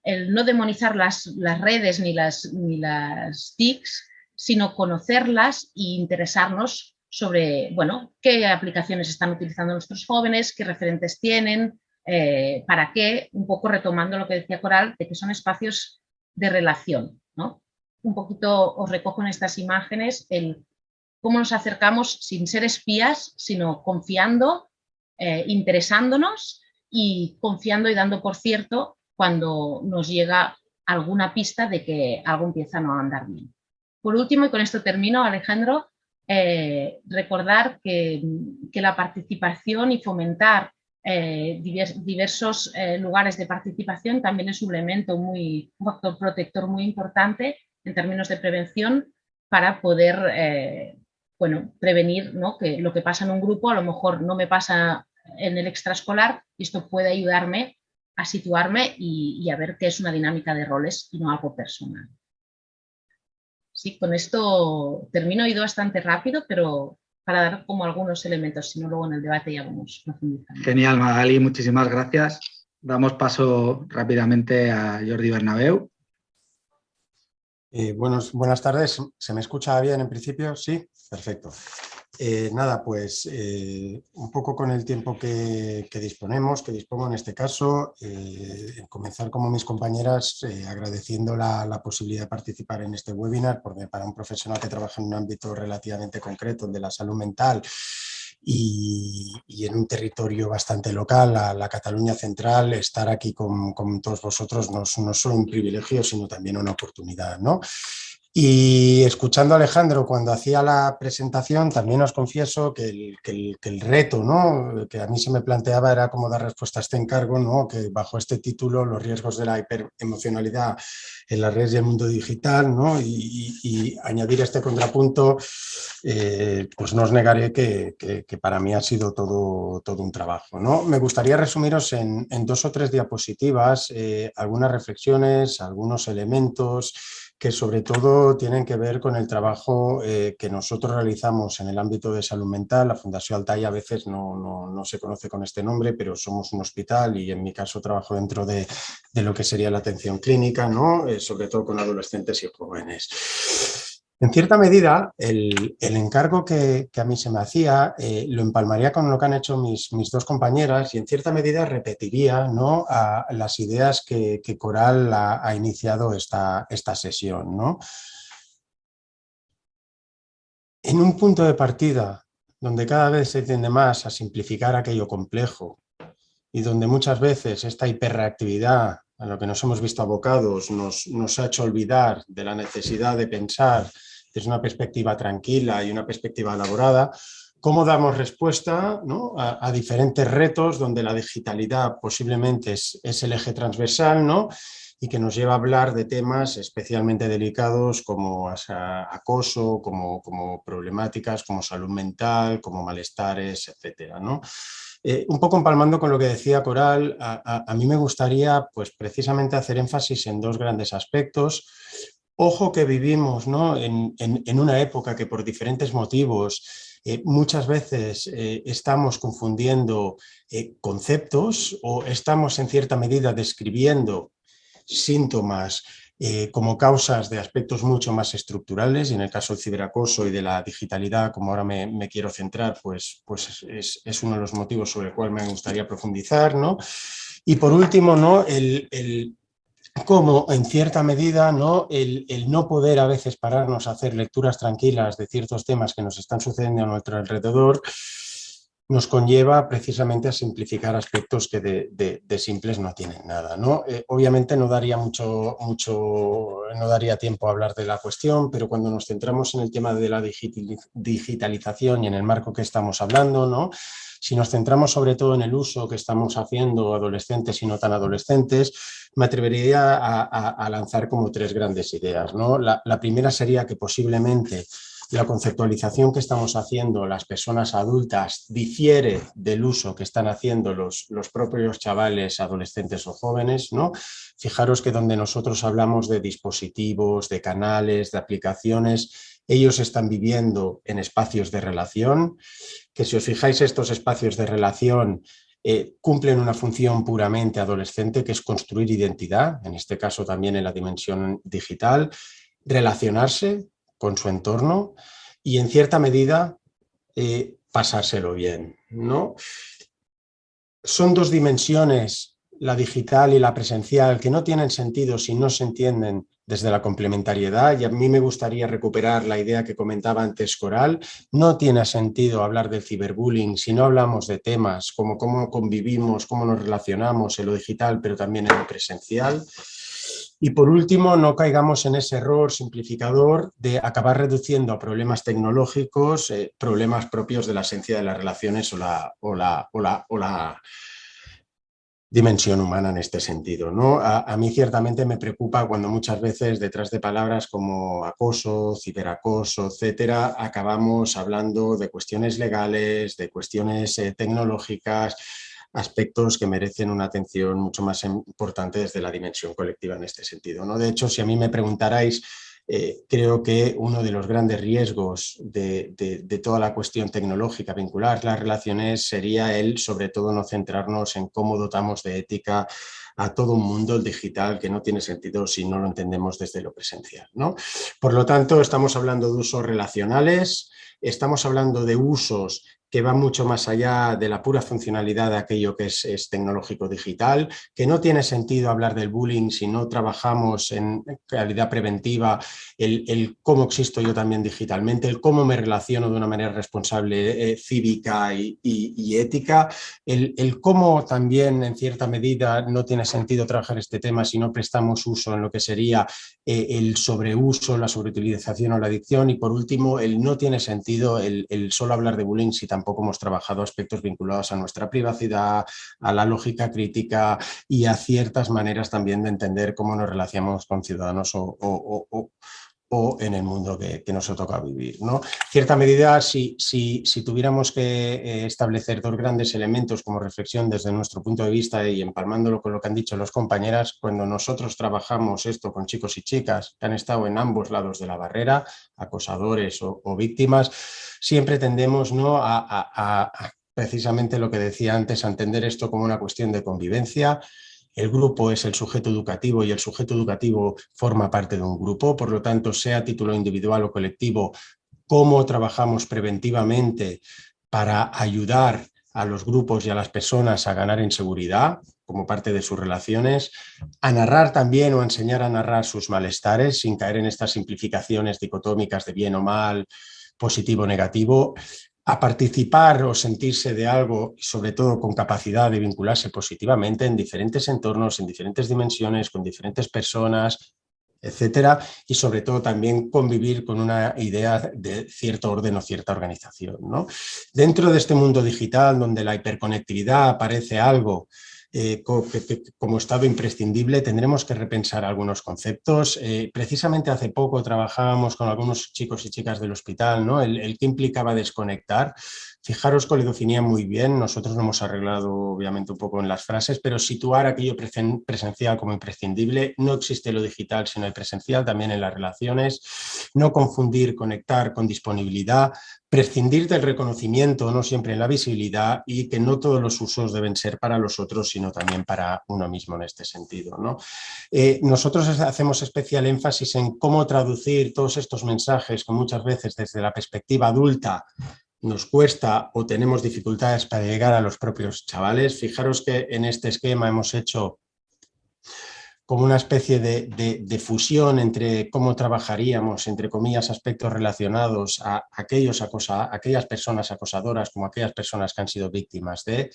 [SPEAKER 3] el no demonizar las, las redes ni las, ni las TICs, sino conocerlas e interesarnos sobre bueno, qué aplicaciones están utilizando nuestros jóvenes, qué referentes tienen, eh, para qué, un poco retomando lo que decía Coral, de que son espacios de relación. ¿no? Un poquito os recojo en estas imágenes el cómo nos acercamos sin ser espías, sino confiando, eh, interesándonos y confiando y dando por cierto cuando nos llega alguna pista de que algo empieza a no andar bien. Por último, y con esto termino, Alejandro, eh, recordar que, que, la participación y fomentar eh, diversos eh, lugares de participación también es un elemento muy, un factor protector muy importante en términos de prevención para poder eh, bueno, prevenir ¿no? que lo que pasa en un grupo a lo mejor no me pasa en el extraescolar y esto puede ayudarme a situarme y, a ver qué es una dinámica de roles y no algo personal. Sí, con esto termino, he ido bastante rápido, pero para dar como algunos elementos, si no luego en el debate ya vamos profundizando.
[SPEAKER 1] Genial, Magali, muchísimas gracias. Damos paso rápidamente a Jordi Bernabeu.
[SPEAKER 4] Eh, buenas tardes, ¿se me escucha bien en principio? Sí, perfecto. Eh, nada, pues eh, un poco con el tiempo que, disponemos, que dispongo en este caso, eh, comenzar como mis compañeras agradeciendo la, posibilidad de participar en este webinar, porque para un profesional que trabaja en un ámbito relativamente concreto, el de la salud mental, y, en un territorio bastante local, la, Cataluña central, estar aquí con, todos vosotros no, no solo un privilegio, sino también una oportunidad. ¿no? Y escuchando a Alejandro cuando hacía la presentación, también os confieso que el, reto ¿no? que a mí se me planteaba era cómo dar respuesta a este encargo, ¿no? que bajo este título, los riesgos de la hiperemocionalidad en las redes y el mundo digital, ¿no? y, añadir este contrapunto, eh, pues no os negaré que, que, para mí ha sido todo, todo un trabajo. ¿no? Me gustaría resumiros en, en dos o tres diapositivas eh, algunas reflexiones, algunos elementos, que sobre todo tienen que ver con el trabajo eh, que nosotros realizamos en el ámbito de salud mental. La Fundación Altai a veces no, se conoce con este nombre, pero somos un hospital y en mi caso trabajo dentro de, lo que sería la atención clínica, ¿no? Eh, sobre todo con adolescentes y jóvenes. En cierta medida, el, encargo que, a mí se me hacía eh, lo empalmaría con lo que han hecho mis, dos compañeras y en cierta medida repetiría ¿no? las ideas que, Coral ha, iniciado esta, esta sesión. ¿no? En un punto de partida donde cada vez se tiende más a simplificar aquello complejo y donde muchas veces esta hiperreactividad a lo que nos hemos visto abocados nos, nos ha hecho olvidar de la necesidad de pensar desde una perspectiva tranquila y una perspectiva elaborada, cómo damos respuesta a, diferentes retos donde la digitalidad posiblemente es, el eje transversal ¿no? y que nos lleva a hablar de temas especialmente delicados como acoso, como, como problemáticas, como salud mental, como malestares, etcétera, ¿no? Eh, un poco empalmando con lo que decía Coral, a, mí me gustaría pues, precisamente hacer énfasis en dos grandes aspectos. Ojo que vivimos ¿no? en, una época que por diferentes motivos eh, muchas veces eh, estamos confundiendo conceptos o estamos en cierta medida describiendo síntomas eh, como causas de aspectos mucho más estructurales y en el caso del ciberacoso y de la digitalidad, como ahora me, quiero centrar, pues, pues es, uno de los motivos sobre el cual me gustaría profundizar. ¿no? Y por último, ¿no? el, el cómo en cierta medida ¿no? El, el, no poder a veces pararnos a hacer lecturas tranquilas de ciertos temas que nos están sucediendo a nuestro alrededor nos conlleva precisamente a simplificar aspectos que de, simples no tienen nada. ¿no? Eh, obviamente no daría, mucho, mucho, no daría tiempo a hablar de la cuestión, pero cuando nos centramos en el tema de la digitalización y en el marco que estamos hablando, ¿no? si nos centramos sobre todo en el uso que estamos haciendo adolescentes y no tan adolescentes, me atrevería a, lanzar como tres grandes ideas. ¿no? la primera sería que posiblemente la conceptualización que estamos haciendo las personas adultas difiere del uso que están haciendo los, los propios chavales, adolescentes o jóvenes, ¿no? Fijaros que donde nosotros hablamos de dispositivos, de canales, de aplicaciones, ellos están viviendo en espacios de relación, que si os fijáis estos espacios de relación eh, cumplen una función puramente adolescente que es construir identidad, en este caso también en la dimensión digital, relacionarse, con su entorno y en cierta medida eh, pasárselo bien. ¿no? Son dos dimensiones, la digital y la presencial, que no tienen sentido si no se entienden desde la complementariedad y a mí me gustaría recuperar la idea que comentaba antes Coral, no tiene sentido hablar del ciberbullying si no hablamos de temas como cómo convivimos, cómo nos relacionamos en lo digital pero también en lo presencial. Y por último, no caigamos en ese error simplificador de acabar reduciendo a problemas tecnológicos eh, problemas propios de la esencia de las relaciones o la, o la, o la, o la dimensión humana en este sentido. ¿no? A, mí ciertamente me preocupa cuando muchas veces detrás de palabras como acoso, ciberacoso, etcétera, acabamos hablando de cuestiones legales, de cuestiones eh, tecnológicas, aspectos que merecen una atención mucho más importante desde la dimensión colectiva en este sentido. ¿no? De hecho, si a mí me preguntarais, eh, creo que uno de los grandes riesgos de, toda la cuestión tecnológica vincular las relaciones sería el, sobre todo, no centrarnos en cómo dotamos de ética a todo un mundo digital que no tiene sentido si no lo entendemos desde lo presencial. ¿no? Por lo tanto, estamos hablando de usos relacionales, estamos hablando de usos que va mucho más allá de la pura funcionalidad de aquello que es, tecnológico digital, que no tiene sentido hablar del bullying si no trabajamos en calidad preventiva, el, cómo existo yo también digitalmente, el cómo me relaciono de una manera responsable, eh, cívica y, ética, el, cómo también en cierta medida no tiene sentido trabajar este tema si no prestamos uso en lo que sería eh, el sobreuso, la sobreutilización o la adicción y por último el no tiene sentido el, solo hablar de bullying si tampoco tampoco hemos trabajado aspectos vinculados a nuestra privacidad, a la lógica crítica y a ciertas maneras también de entender cómo nos relacionamos con ciudadanos o, en el mundo que, nos ha tocado vivir. ¿no? cierta medida, si, si, si tuviéramos que eh, establecer dos grandes elementos como reflexión desde nuestro punto de vista y empalmándolo con lo que han dicho los compañeras, cuando nosotros trabajamos esto con chicos y chicas que han estado en ambos lados de la barrera, acosadores o víctimas, siempre tendemos ¿no? a, precisamente lo que decía antes, a entender esto como una cuestión de convivencia, el grupo es el sujeto educativo y el sujeto educativo forma parte de un grupo, por lo tanto, sea título individual o colectivo, cómo trabajamos preventivamente para ayudar a los grupos y a las personas a ganar en seguridad como parte de sus relaciones, a narrar también o a enseñar a narrar sus malestares sin caer en estas simplificaciones dicotómicas de bien o mal, positivo o negativo, a participar o sentirse de algo, sobre todo con capacidad de vincularse positivamente en diferentes entornos, en diferentes dimensiones, con diferentes personas, etcétera, y sobre todo también convivir con una idea de cierto orden o cierta organización. ¿no? Dentro de este mundo digital, donde la hiperconectividad parece algo eh, como estado imprescindible tendremos que repensar algunos conceptos. Eh, precisamente hace poco trabajábamos con algunos chicos y chicas del hospital, ¿no? el, que implicaba desconectar. Fijaros definía muy bien, nosotros lo hemos arreglado obviamente un poco en las frases, pero situar aquello presencial como imprescindible, no existe lo digital sino el presencial, también en las relaciones, no confundir conectar con disponibilidad, prescindir del reconocimiento, no siempre en la visibilidad y que no todos los usos deben ser para los otros, sino también para uno mismo en este sentido. ¿no? Eh, nosotros hacemos especial énfasis en cómo traducir todos estos mensajes que muchas veces desde la perspectiva adulta nos cuesta o tenemos dificultades para llegar a los propios chavales. Fijaros que en este esquema hemos hecho como una especie de, fusión entre cómo trabajaríamos, entre comillas, aspectos relacionados a aquellos acosa, aquellas personas acosadoras como aquellas personas que han sido víctimas de,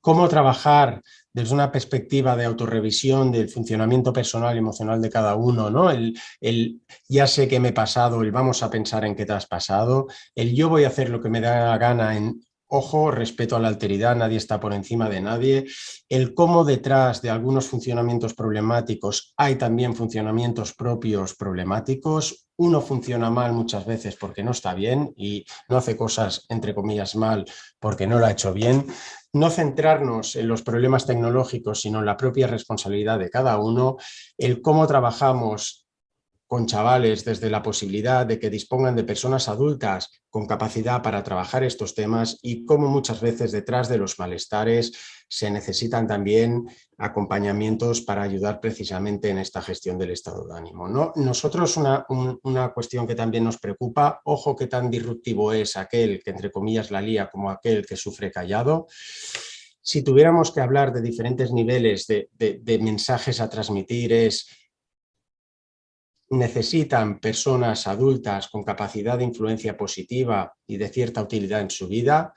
[SPEAKER 4] cómo trabajar desde una perspectiva de autorrevisión del funcionamiento personal y emocional de cada uno, ¿no? El, el, ya sé que me he pasado, el vamos a pensar en qué te has pasado, el yo voy a hacer lo que me da la gana en Ojo, respeto a la alteridad, nadie está por encima de nadie. El cómo detrás de algunos funcionamientos problemáticos hay también funcionamientos propios problemáticos. Uno funciona mal muchas veces porque no está bien y no hace cosas, entre comillas, mal porque no lo ha hecho bien. No centrarnos en los problemas tecnológicos, sino en la propia responsabilidad de cada uno. El cómo trabajamos con chavales desde la posibilidad de que dispongan de personas adultas con capacidad para trabajar estos temas y cómo muchas veces detrás de los malestares se necesitan también acompañamientos para ayudar precisamente en esta gestión del estado de ánimo. ¿no? Nosotros una, una cuestión que también nos preocupa, ojo que tan disruptivo es aquel que entre comillas la lía como aquel que sufre callado, si tuviéramos que hablar de diferentes niveles de, de mensajes a transmitir es necesitan personas adultas con capacidad de influencia positiva y de cierta utilidad en su vida,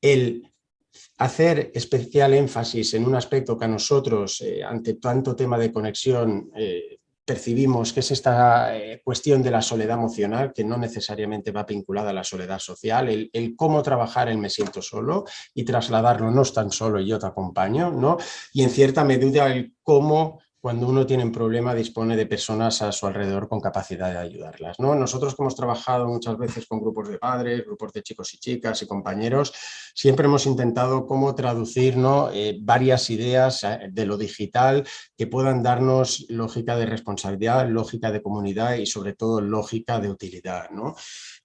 [SPEAKER 4] el hacer especial énfasis en un aspecto que a nosotros, eh, ante tanto tema de conexión, eh, percibimos que es esta eh, cuestión de la soledad emocional, que no necesariamente va vinculada a la soledad social, el, el, cómo trabajar el me siento solo y trasladarlo no es tan solo y yo te acompaño, ¿no? y en cierta medida el cómo cuando uno tiene un problema dispone de personas a su alrededor con capacidad de ayudarlas. ¿no? Nosotros que hemos trabajado muchas veces con grupos de padres, grupos de chicos y chicas y compañeros, siempre hemos intentado cómo traducir ¿no? Eh, varias ideas eh, de lo digital que puedan darnos lógica de responsabilidad, lógica de comunidad y sobre todo lógica de utilidad. ¿no?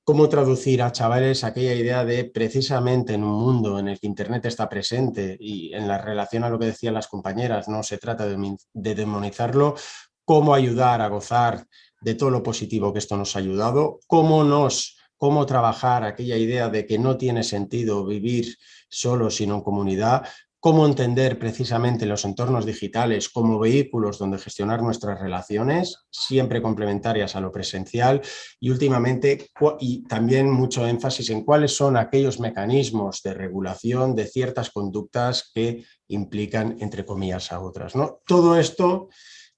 [SPEAKER 4] Cómo traducir a chavales aquella idea de precisamente en un mundo en el que Internet está presente y en la relación a lo que decían las compañeras, no se trata de, demonizarlo, cómo ayudar a gozar de todo lo positivo que esto nos ha ayudado, cómo nos cómo trabajar aquella idea de que no tiene sentido vivir solo sino en comunidad, cómo entender precisamente los entornos digitales como vehículos donde gestionar nuestras relaciones, siempre complementarias a lo presencial y últimamente y también mucho énfasis en cuáles son aquellos mecanismos de regulación de ciertas conductas que implican entre comillas a otras. ¿no? Todo esto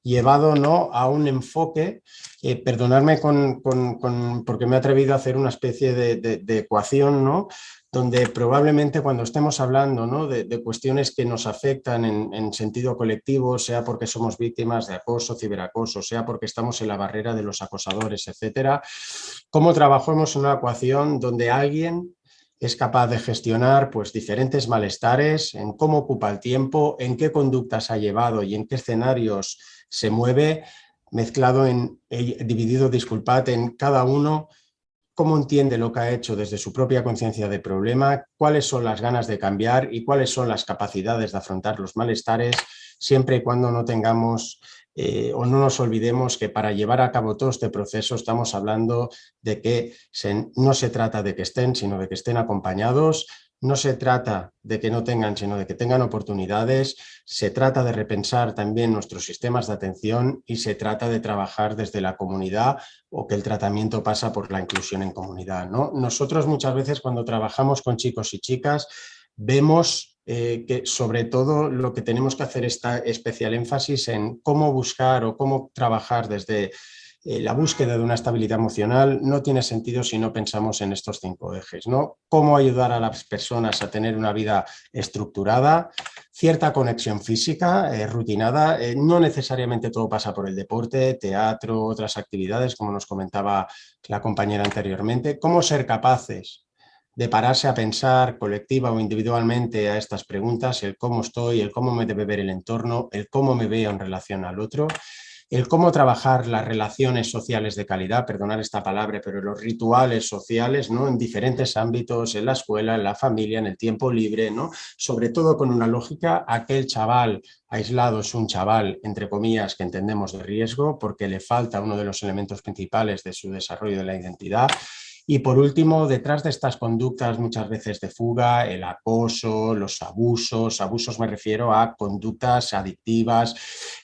[SPEAKER 4] llevado ¿no? a un enfoque, eh, perdonadme con, porque me he atrevido a hacer una especie de, de ecuación, ¿no? Donde probablemente cuando estemos hablando de, cuestiones que nos afectan en, sentido colectivo, sea porque somos víctimas de acoso, ciberacoso, sea porque estamos en la barrera de los acosadores, etcétera, cómo trabajamos una ecuación donde alguien es capaz de gestionar pues, diferentes malestares, en cómo ocupa el tiempo, en qué conductas ha llevado y en qué escenarios se mueve, mezclado en, eh, dividido, disculpad, en cada uno cómo entiende lo que ha hecho desde su propia conciencia de problema, cuáles son las ganas de cambiar y cuáles son las capacidades de afrontar los malestares, siempre y cuando no tengamos eh, o no nos olvidemos que para llevar a cabo todo este proceso estamos hablando de que no se trata de que estén, sino de que estén acompañados, no se trata de que no tengan, sino de que tengan oportunidades, se trata de repensar también nuestros sistemas de atención y se trata de trabajar desde la comunidad o que el tratamiento pasa por la inclusión en comunidad. ¿no? Nosotros muchas veces cuando trabajamos con chicos y chicas vemos eh, que sobre todo lo que tenemos que hacer es especial énfasis en cómo buscar o cómo trabajar desde eh, la búsqueda de una estabilidad emocional no tiene sentido si no pensamos en estos cinco ejes. ¿no? Cómo ayudar a las personas a tener una vida estructurada, cierta conexión física, eh, rutinada, eh, no necesariamente todo pasa por el deporte, teatro, otras actividades, como nos comentaba la compañera anteriormente, cómo ser capaces de pararse a pensar colectiva o individualmente a estas preguntas, el cómo estoy, el cómo me debe ver el entorno, el cómo me veo en relación al otro el cómo trabajar las relaciones sociales de calidad, perdonar esta palabra, pero los rituales sociales ¿no? en diferentes ámbitos, en la escuela, en la familia, en el tiempo libre, ¿no? sobre todo con una lógica, aquel chaval aislado es un chaval, entre comillas, que entendemos de riesgo porque le falta uno de los elementos principales de su desarrollo de la identidad Y por último, detrás de estas conductas muchas veces de fuga, el acoso, los abusos, abusos me refiero a conductas adictivas,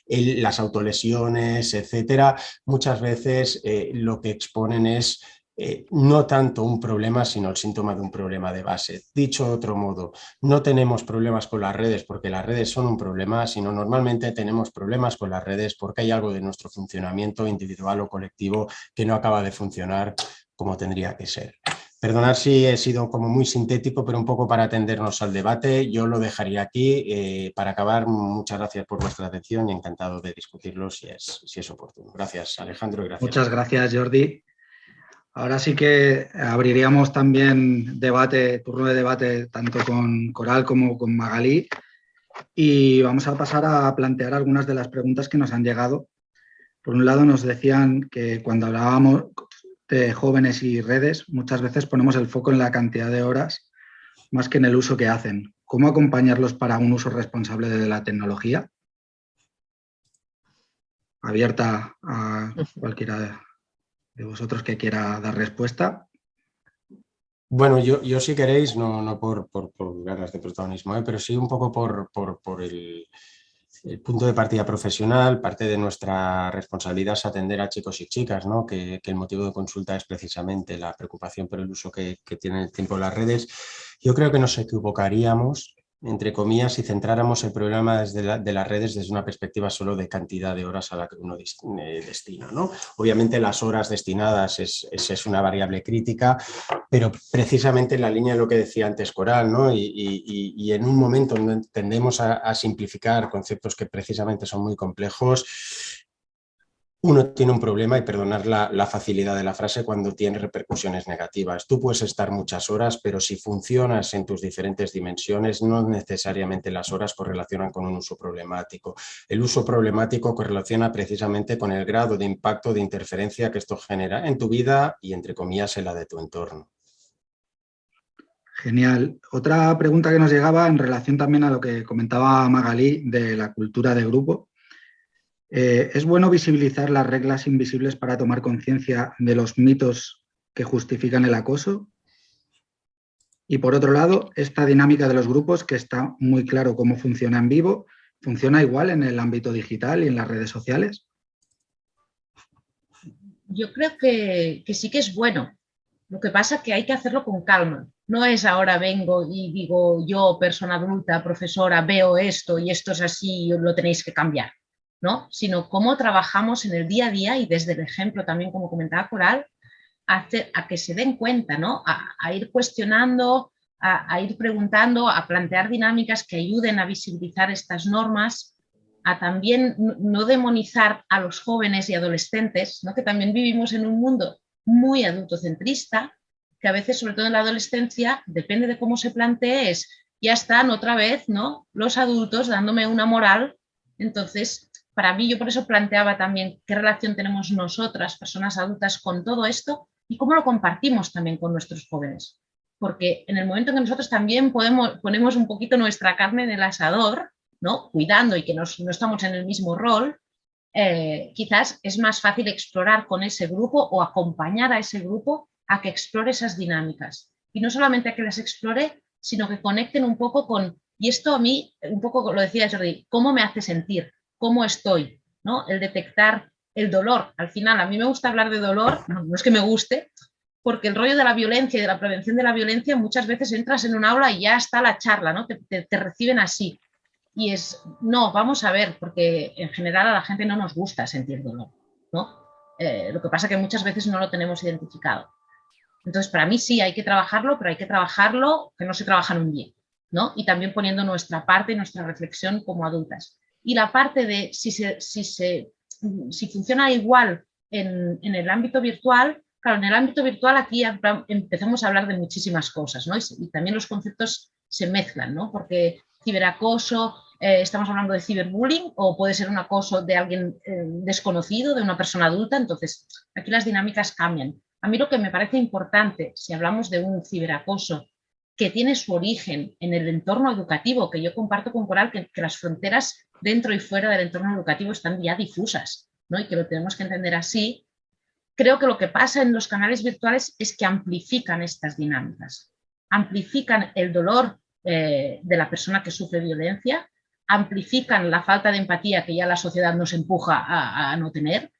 [SPEAKER 4] las autolesiones, etcétera, muchas veces eh, lo que exponen es eh, no tanto un problema, sino el síntoma de un problema de base. Dicho de otro modo, no tenemos problemas con las redes porque las redes son un problema, sino normalmente tenemos problemas con las redes porque hay algo de nuestro funcionamiento individual o colectivo que no acaba de funcionar como tendría que ser. Perdonad si he sido como muy sintético, pero un poco para atendernos al debate. Yo lo dejaría aquí. Eh, para acabar, muchas gracias por vuestra atención y encantado de discutirlo si es, si es oportuno. Gracias, Alejandro. Gracias.
[SPEAKER 1] Muchas gracias, Jordi. Ahora sí que abriríamos también debate, turno de debate tanto con Coral como con Magalí y vamos a pasar a plantear algunas de las preguntas que nos han llegado. Por un lado nos decían que cuando hablábamos de jóvenes y redes muchas veces ponemos el foco en la cantidad de horas más que en el uso que hacen. ¿Cómo acompañarlos para un uso responsable de la tecnología? Abierta a cualquiera de vosotros que quiera dar respuesta.
[SPEAKER 4] Bueno, yo, yo si queréis, no, no por, por, ganas de protagonismo, ¿eh? pero sí un poco por, por el, el, punto de partida profesional. Parte de nuestra responsabilidad es atender a chicos y chicas, ¿no? que, el motivo de consulta es precisamente la preocupación por el uso que, que tienen el tiempo las redes. Yo creo que nos equivocaríamos entre comillas, si centráramos el programa desde de las redes desde una perspectiva solo de cantidad de horas a la que uno eh, destina. ¿no? Obviamente las horas destinadas es, es, una variable crítica, pero precisamente en la línea de lo que decía antes Coral, ¿no? y, y, en un momento donde tendemos a simplificar conceptos que precisamente son muy complejos, uno tiene un problema y perdonar la, facilidad de la frase cuando tiene repercusiones negativas. Tú puedes estar muchas horas, pero si funcionas en tus diferentes dimensiones, no necesariamente las horas correlacionan con un uso problemático. El uso problemático correlaciona precisamente con el grado de impacto de interferencia que esto genera en tu vida y, entre comillas, en la de tu entorno.
[SPEAKER 1] Genial. Otra pregunta que nos llegaba en relación también a lo que comentaba Magalí de la cultura de grupo eh, ¿Es bueno visibilizar las reglas invisibles para tomar conciencia de los mitos que justifican el acoso? Y por otro lado, esta dinámica de los grupos, que está muy claro cómo funciona en vivo, ¿funciona igual en el ámbito digital y en las redes sociales?
[SPEAKER 3] Yo creo que, que sí que es bueno. Lo que pasa es que hay que hacerlo con calma. No es ahora vengo y digo yo, persona adulta, profesora, veo esto y esto es así y lo tenéis que cambiar sino cómo trabajamos en el día a día y desde el ejemplo también, como comentaba Coral, a, a que se den cuenta, ¿no? a, ir cuestionando, a, ir preguntando, a plantear dinámicas que ayuden a visibilizar estas normas, a también no demonizar a los jóvenes y adolescentes, ¿no? que también vivimos en un mundo muy adultocentrista, que a veces, sobre todo en la adolescencia, depende de cómo se plantee, es ya están otra vez ¿no? los adultos dándome una moral, entonces para mí yo por eso planteaba también qué relación tenemos nosotras, personas adultas, con todo esto y cómo lo compartimos también con nuestros jóvenes. Porque en el momento en que nosotros también podemos, ponemos un poquito nuestra carne en el asador, ¿no? cuidando y que no estamos en el mismo rol, eh, quizás es más fácil explorar con ese grupo o acompañar a ese grupo a que explore esas dinámicas. Y no solamente a que las explore, sino que conecten un poco con, y esto a mí, un poco lo decía Jordi, ¿cómo me hace sentir? Cómo estoy, ¿no? El detectar el dolor. Al final, a mí me gusta hablar de dolor, no, es que me guste, porque el rollo de la violencia y de la prevención de la violencia muchas veces entras en un aula y ya está la charla, ¿no? Te, reciben así. Y es, no, vamos a ver, porque en general a la gente no nos gusta sentir dolor, ¿no? Eh, lo que pasa es que muchas veces no lo tenemos identificado. Entonces, para mí sí, hay que trabajarlo, pero hay que trabajarlo que no se trabaja en un día, ¿no? Y también poniendo nuestra parte y nuestra reflexión como adultas y la parte de si, se, si, se, si funciona igual en, en, el ámbito virtual, claro, en el ámbito virtual aquí empezamos a hablar de muchísimas cosas, ¿no? Y, también los conceptos se mezclan, ¿no? Porque ciberacoso, eh, estamos hablando de ciberbullying o puede ser un acoso de alguien eh, desconocido, de una persona adulta, entonces aquí las dinámicas cambian. A mí lo que me parece importante, si hablamos de un ciberacoso que tiene su origen en el entorno educativo, que yo comparto con Coral, que, las fronteras dentro y fuera del entorno educativo están ya difusas, ¿no? y que lo tenemos que entender así, creo que lo que pasa en los canales virtuales es que amplifican estas dinámicas, amplifican el dolor eh, de la persona que sufre violencia, amplifican la falta de empatía que ya la sociedad nos empuja a, no tener,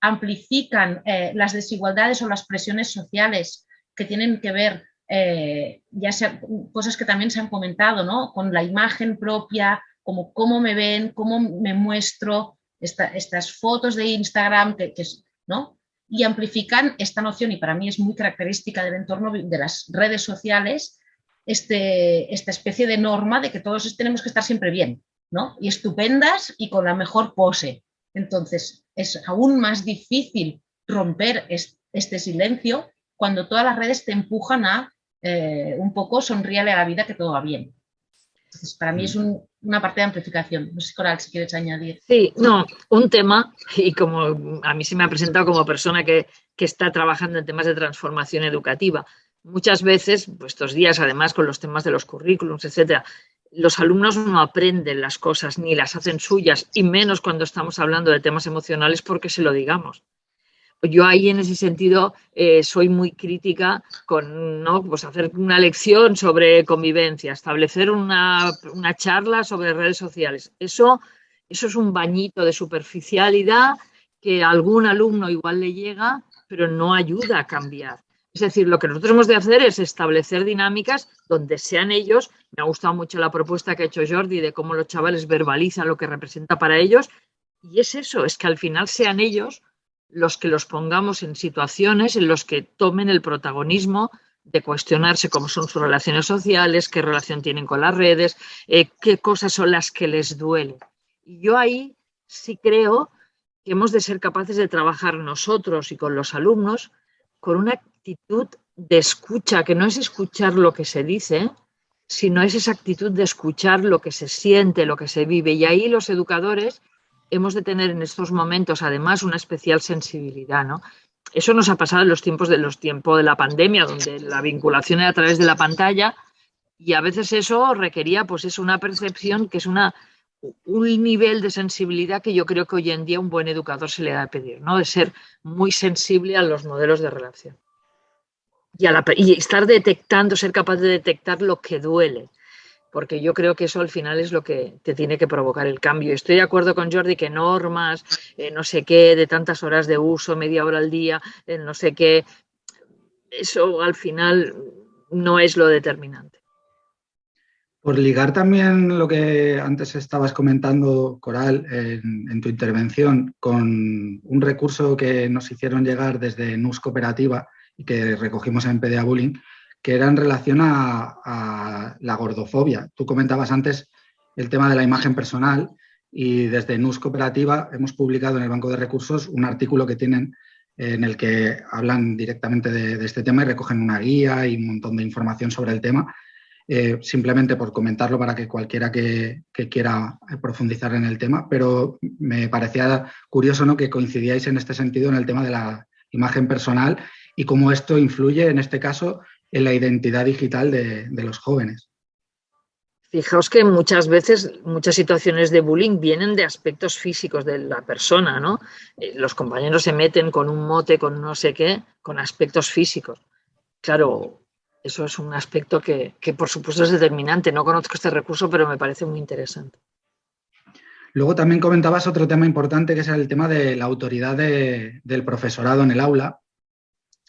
[SPEAKER 3] amplifican eh, las desigualdades o las presiones sociales que tienen que ver, eh, ya sea cosas que también se han comentado, ¿no? con la imagen propia, como cómo me ven, cómo me muestro, estas fotos de Instagram, que, ¿no? y amplifican esta noción, y para mí es muy característica del entorno de las redes sociales, este, esta especie de norma de que todos tenemos que estar siempre bien, ¿no? Y estupendas y con la mejor pose. Entonces, es aún más difícil romper este silencio cuando todas las redes te empujan a eh, un poco sonríale a la vida que todo va bien. Entonces, para mí es una parte de amplificación. No sé, Coral, si quieres añadir.
[SPEAKER 2] Sí, no, un tema, y como a mí se me ha presentado como persona que, que está trabajando en temas de transformación educativa, muchas veces, pues estos días, además con los temas de los currículums, etcétera, los alumnos no aprenden las cosas ni las hacen suyas, y menos cuando estamos hablando de temas emocionales porque se lo digamos yo ahí en ese sentido eh, soy muy crítica con ¿no? pues hacer una lección sobre convivencia, establecer una, charla sobre redes sociales. Eso, eso es un bañito de superficialidad que a algún alumno igual le llega, pero no ayuda a cambiar. Es decir, lo que nosotros hemos de hacer es establecer dinámicas donde sean ellos, me ha gustado mucho la propuesta que ha hecho Jordi de cómo los chavales verbalizan lo que representa para ellos, y es eso, es que al final sean ellos los que los pongamos en situaciones en los que tomen el protagonismo de cuestionarse cómo son sus relaciones sociales, qué relación tienen con las redes, eh, qué cosas son las que les duelen. Y yo ahí sí creo que hemos de ser capaces de trabajar nosotros y con los alumnos con una actitud de escucha, que no es escuchar lo que se dice, sino es esa actitud de escuchar lo que se siente, lo que se vive. Y ahí los educadores hemos de tener en estos momentos además una especial sensibilidad, ¿no? Eso nos ha pasado en los tiempos de los tiempos de la pandemia, donde la vinculación era a través de la pantalla y a veces eso requería pues es una percepción que es una un nivel de sensibilidad que yo creo que hoy en día un buen educador se le da a pedir, ¿no? De ser muy sensible a los modelos de relación. Y, y estar detectando, ser capaz de detectar lo que duele porque yo creo que eso al final es lo que te tiene que provocar el cambio. Estoy de acuerdo con Jordi que normas, eh, no sé qué, de tantas horas de uso, media hora al día, eh, no sé qué, eso al final no es lo determinante.
[SPEAKER 1] Por ligar también lo que antes estabas comentando, Coral, en, en, tu intervención, con un recurso que nos hicieron llegar desde NUS Cooperativa y que recogimos en PDA Bullying, que era en relación a, la gordofobia. Tú comentabas antes el tema de la imagen personal y desde NUS Cooperativa hemos publicado en el Banco de Recursos un artículo que tienen en el que hablan directamente de, este tema y recogen una guía y un montón de información sobre el tema. Eh, simplemente por comentarlo para que cualquiera que, quiera profundizar en el tema, pero me parecía curioso ¿no? que coincidíais en este sentido en el tema de la imagen personal y cómo esto influye, en este caso, en la identidad digital de, los jóvenes.
[SPEAKER 2] Fijaos que muchas veces, muchas situaciones de bullying vienen de aspectos físicos de la persona, ¿no? Eh, los compañeros se meten con un mote, con no sé qué, con aspectos físicos. Claro, eso es un aspecto que, por supuesto es determinante. No conozco este recurso, pero me parece muy interesante.
[SPEAKER 1] Luego también comentabas otro tema importante que es el tema de la autoridad del profesorado en el aula.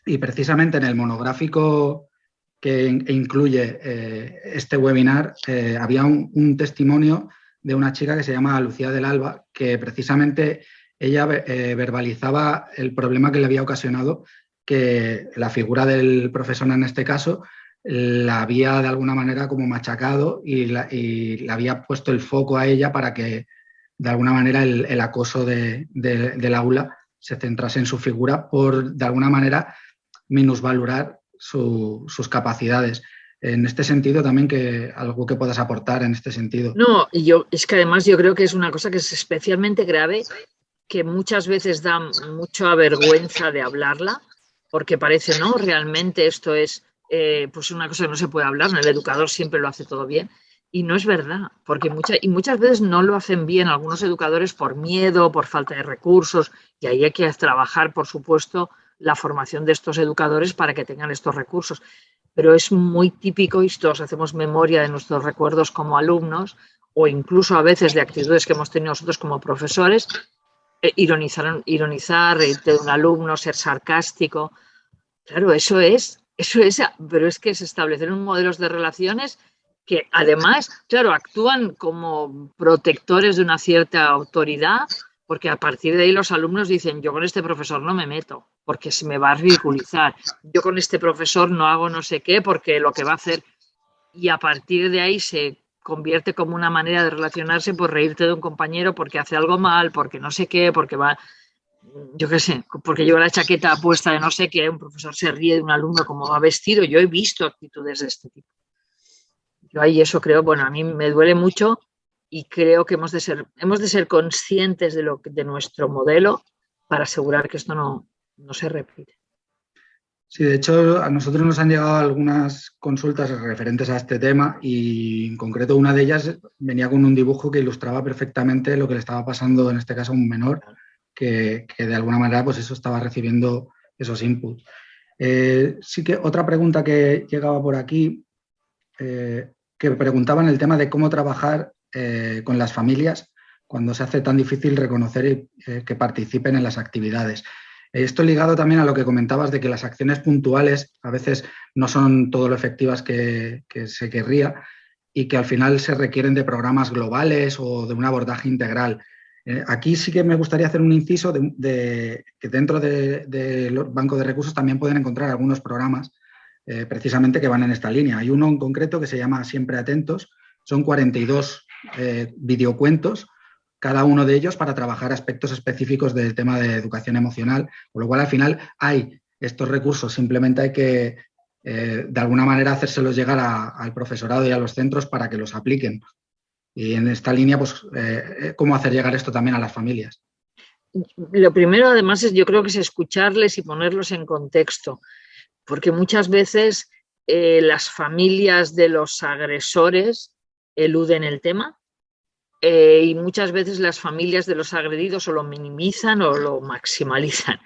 [SPEAKER 1] Y precisamente en el monográfico que incluye eh, este webinar, eh, había un, testimonio de una chica que se llama Lucía del Alba, que precisamente ella eh, verbalizaba el problema que le había ocasionado que la figura del profesor en este caso la había de alguna manera como machacado y, le había puesto el foco a ella para que de alguna manera el, acoso del aula se centrase en su figura por de alguna manera minusvalorar sus capacidades. En este sentido, también que algo que puedas aportar en este sentido.
[SPEAKER 2] No, yo es que además yo creo que es una cosa que es especialmente grave, que muchas veces da mucha vergüenza de hablarla, porque parece, no, realmente esto es eh, pues una cosa que no se puede hablar, el educador siempre lo hace todo bien. Y no es verdad, porque muchas, y muchas veces no lo hacen bien algunos educadores por miedo, por falta de recursos, y ahí hay que trabajar, por supuesto, la formación de estos educadores para que tengan estos recursos. Pero es muy típico y todos hacemos memoria de nuestros recuerdos como alumnos o incluso a veces de actitudes que hemos tenido nosotros como profesores, eh, ironizar, ironizar, reírte de un alumno, ser sarcástico. Claro, eso es, eso es, pero es que se establecen modelos de relaciones que además, claro, actúan como protectores de una cierta autoridad, porque a partir de ahí los alumnos dicen, yo con este profesor no me meto, porque se me va a ridiculizar, yo con este profesor no hago no sé qué, porque lo que va a hacer, y a partir de ahí se convierte como una manera de relacionarse por reírte de un compañero porque hace algo mal, porque no sé qué, porque va, yo qué sé, porque lleva la chaqueta puesta de no sé qué, un profesor se ríe de un alumno como va vestido, yo he visto actitudes de este tipo. Yo ahí eso creo, bueno, a mí me duele mucho y creo que hemos de ser, hemos de ser conscientes de, lo, de nuestro modelo para asegurar que esto no, no se repite.
[SPEAKER 1] Sí, de hecho, a nosotros nos han llegado algunas consultas referentes a este tema y en concreto una de ellas venía con un dibujo que ilustraba perfectamente lo que le estaba pasando, en este caso, a un menor que, de alguna manera pues eso estaba recibiendo esos inputs. Eh, sí que otra pregunta que llegaba por aquí, eh, que preguntaba en el tema de cómo trabajar eh, con las familias cuando se hace tan difícil reconocer que participen en las actividades. Esto ligado también a lo que comentabas de que las acciones puntuales a veces no son todo lo efectivas que, se querría y que al final se requieren de programas globales o de un abordaje integral. Eh, aquí sí que me gustaría hacer un inciso de, que dentro del de, banco de recursos también pueden encontrar algunos programas eh, precisamente que van en esta línea. Hay uno en concreto que se llama Siempre Atentos, son 42 eh, videocuentos cada uno de ellos para trabajar aspectos específicos del tema de educación emocional, con lo cual al final hay estos recursos, simplemente hay que eh, de alguna manera hacérselos llegar al profesorado y a los centros para que los apliquen. Y en esta línea, pues, eh, eh, ¿cómo hacer llegar esto también a las familias?
[SPEAKER 2] Lo primero, además, es yo creo que es escucharles y ponerlos en contexto, porque muchas veces las familias de los agresores eluden el tema eh, y muchas veces las familias de los agredidos o lo minimizan o lo maximalizan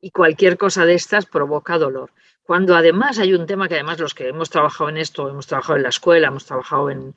[SPEAKER 2] y cualquier cosa de estas provoca dolor. Cuando además hay un tema que además los que hemos trabajado en esto, hemos trabajado en la escuela, hemos trabajado en,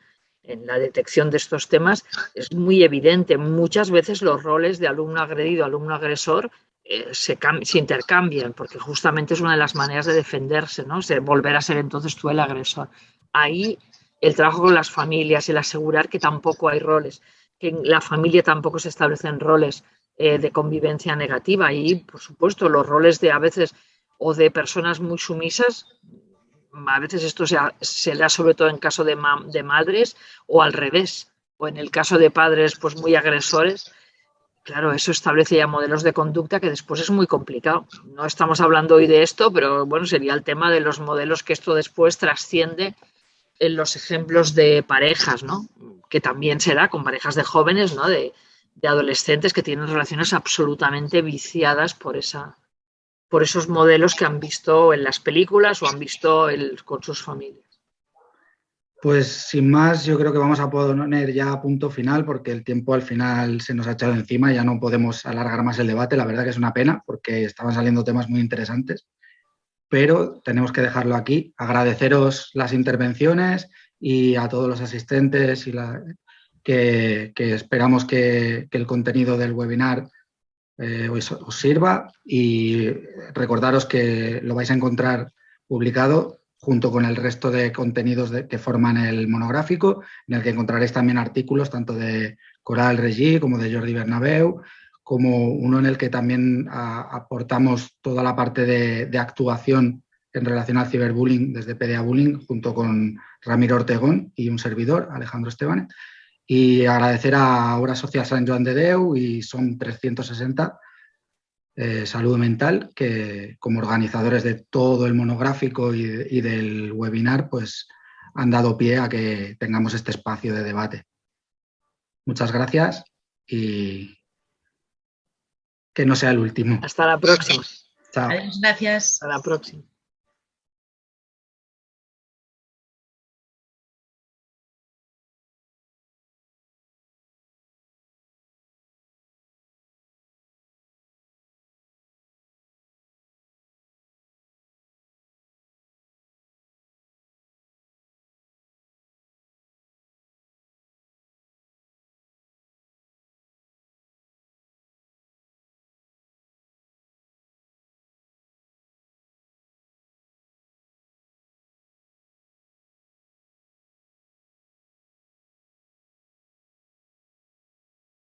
[SPEAKER 2] la detección de estos temas, es muy evidente. Muchas veces los roles de alumno agredido, alumno agresor eh, se, intercambian, porque justamente es una de las maneras de defenderse, ¿no? volver a ser entonces tú el agresor. Ahí el trabajo con las familias, el asegurar que tampoco hay roles, que en la familia tampoco se establecen roles eh, de convivencia negativa y, por supuesto, los roles de a veces o de personas muy sumisas, a veces esto se, da sobre todo en caso de, de, madres o al revés, o en el caso de padres pues muy agresores, claro, eso establece ya modelos de conducta que después es muy complicado. No estamos hablando hoy de esto, pero bueno, sería el tema de los modelos que esto después trasciende en los ejemplos de parejas, ¿no? Que también se da con parejas de jóvenes, ¿no? De, adolescentes que tienen relaciones absolutamente viciadas por, esa, por esos modelos que han visto en las películas o han visto con sus familias.
[SPEAKER 1] Pues sin más, yo creo que vamos a poner ya punto final porque el tiempo al final se nos ha echado encima, ya no podemos alargar más el debate, la verdad que es una pena porque estaban saliendo temas muy interesantes pero tenemos que dejarlo aquí. Agradeceros las intervenciones y a todos los asistentes y que, esperamos que, el contenido del webinar eh, os, sirva y recordaros que lo vais a encontrar publicado junto con el resto de contenidos que forman el monográfico, en el que encontraréis también artículos tanto de Coral Regí como de Jordi Bernabeu, como uno en el que también aportamos toda la parte de, actuación en relación al ciberbullying desde PDA Bullying, junto con Ramiro Ortegón y un servidor, Alejandro Esteban. Y agradecer a Obra Social San Joan de Deu y son 360 eh, Salud Mental, que como organizadores de todo el monográfico y, y del webinar, pues han dado pie a que tengamos este espacio de debate. Muchas gracias y que no sea el último.
[SPEAKER 2] Hasta la próxima.
[SPEAKER 3] Chao. Adiós, gracias.
[SPEAKER 2] Hasta la próxima.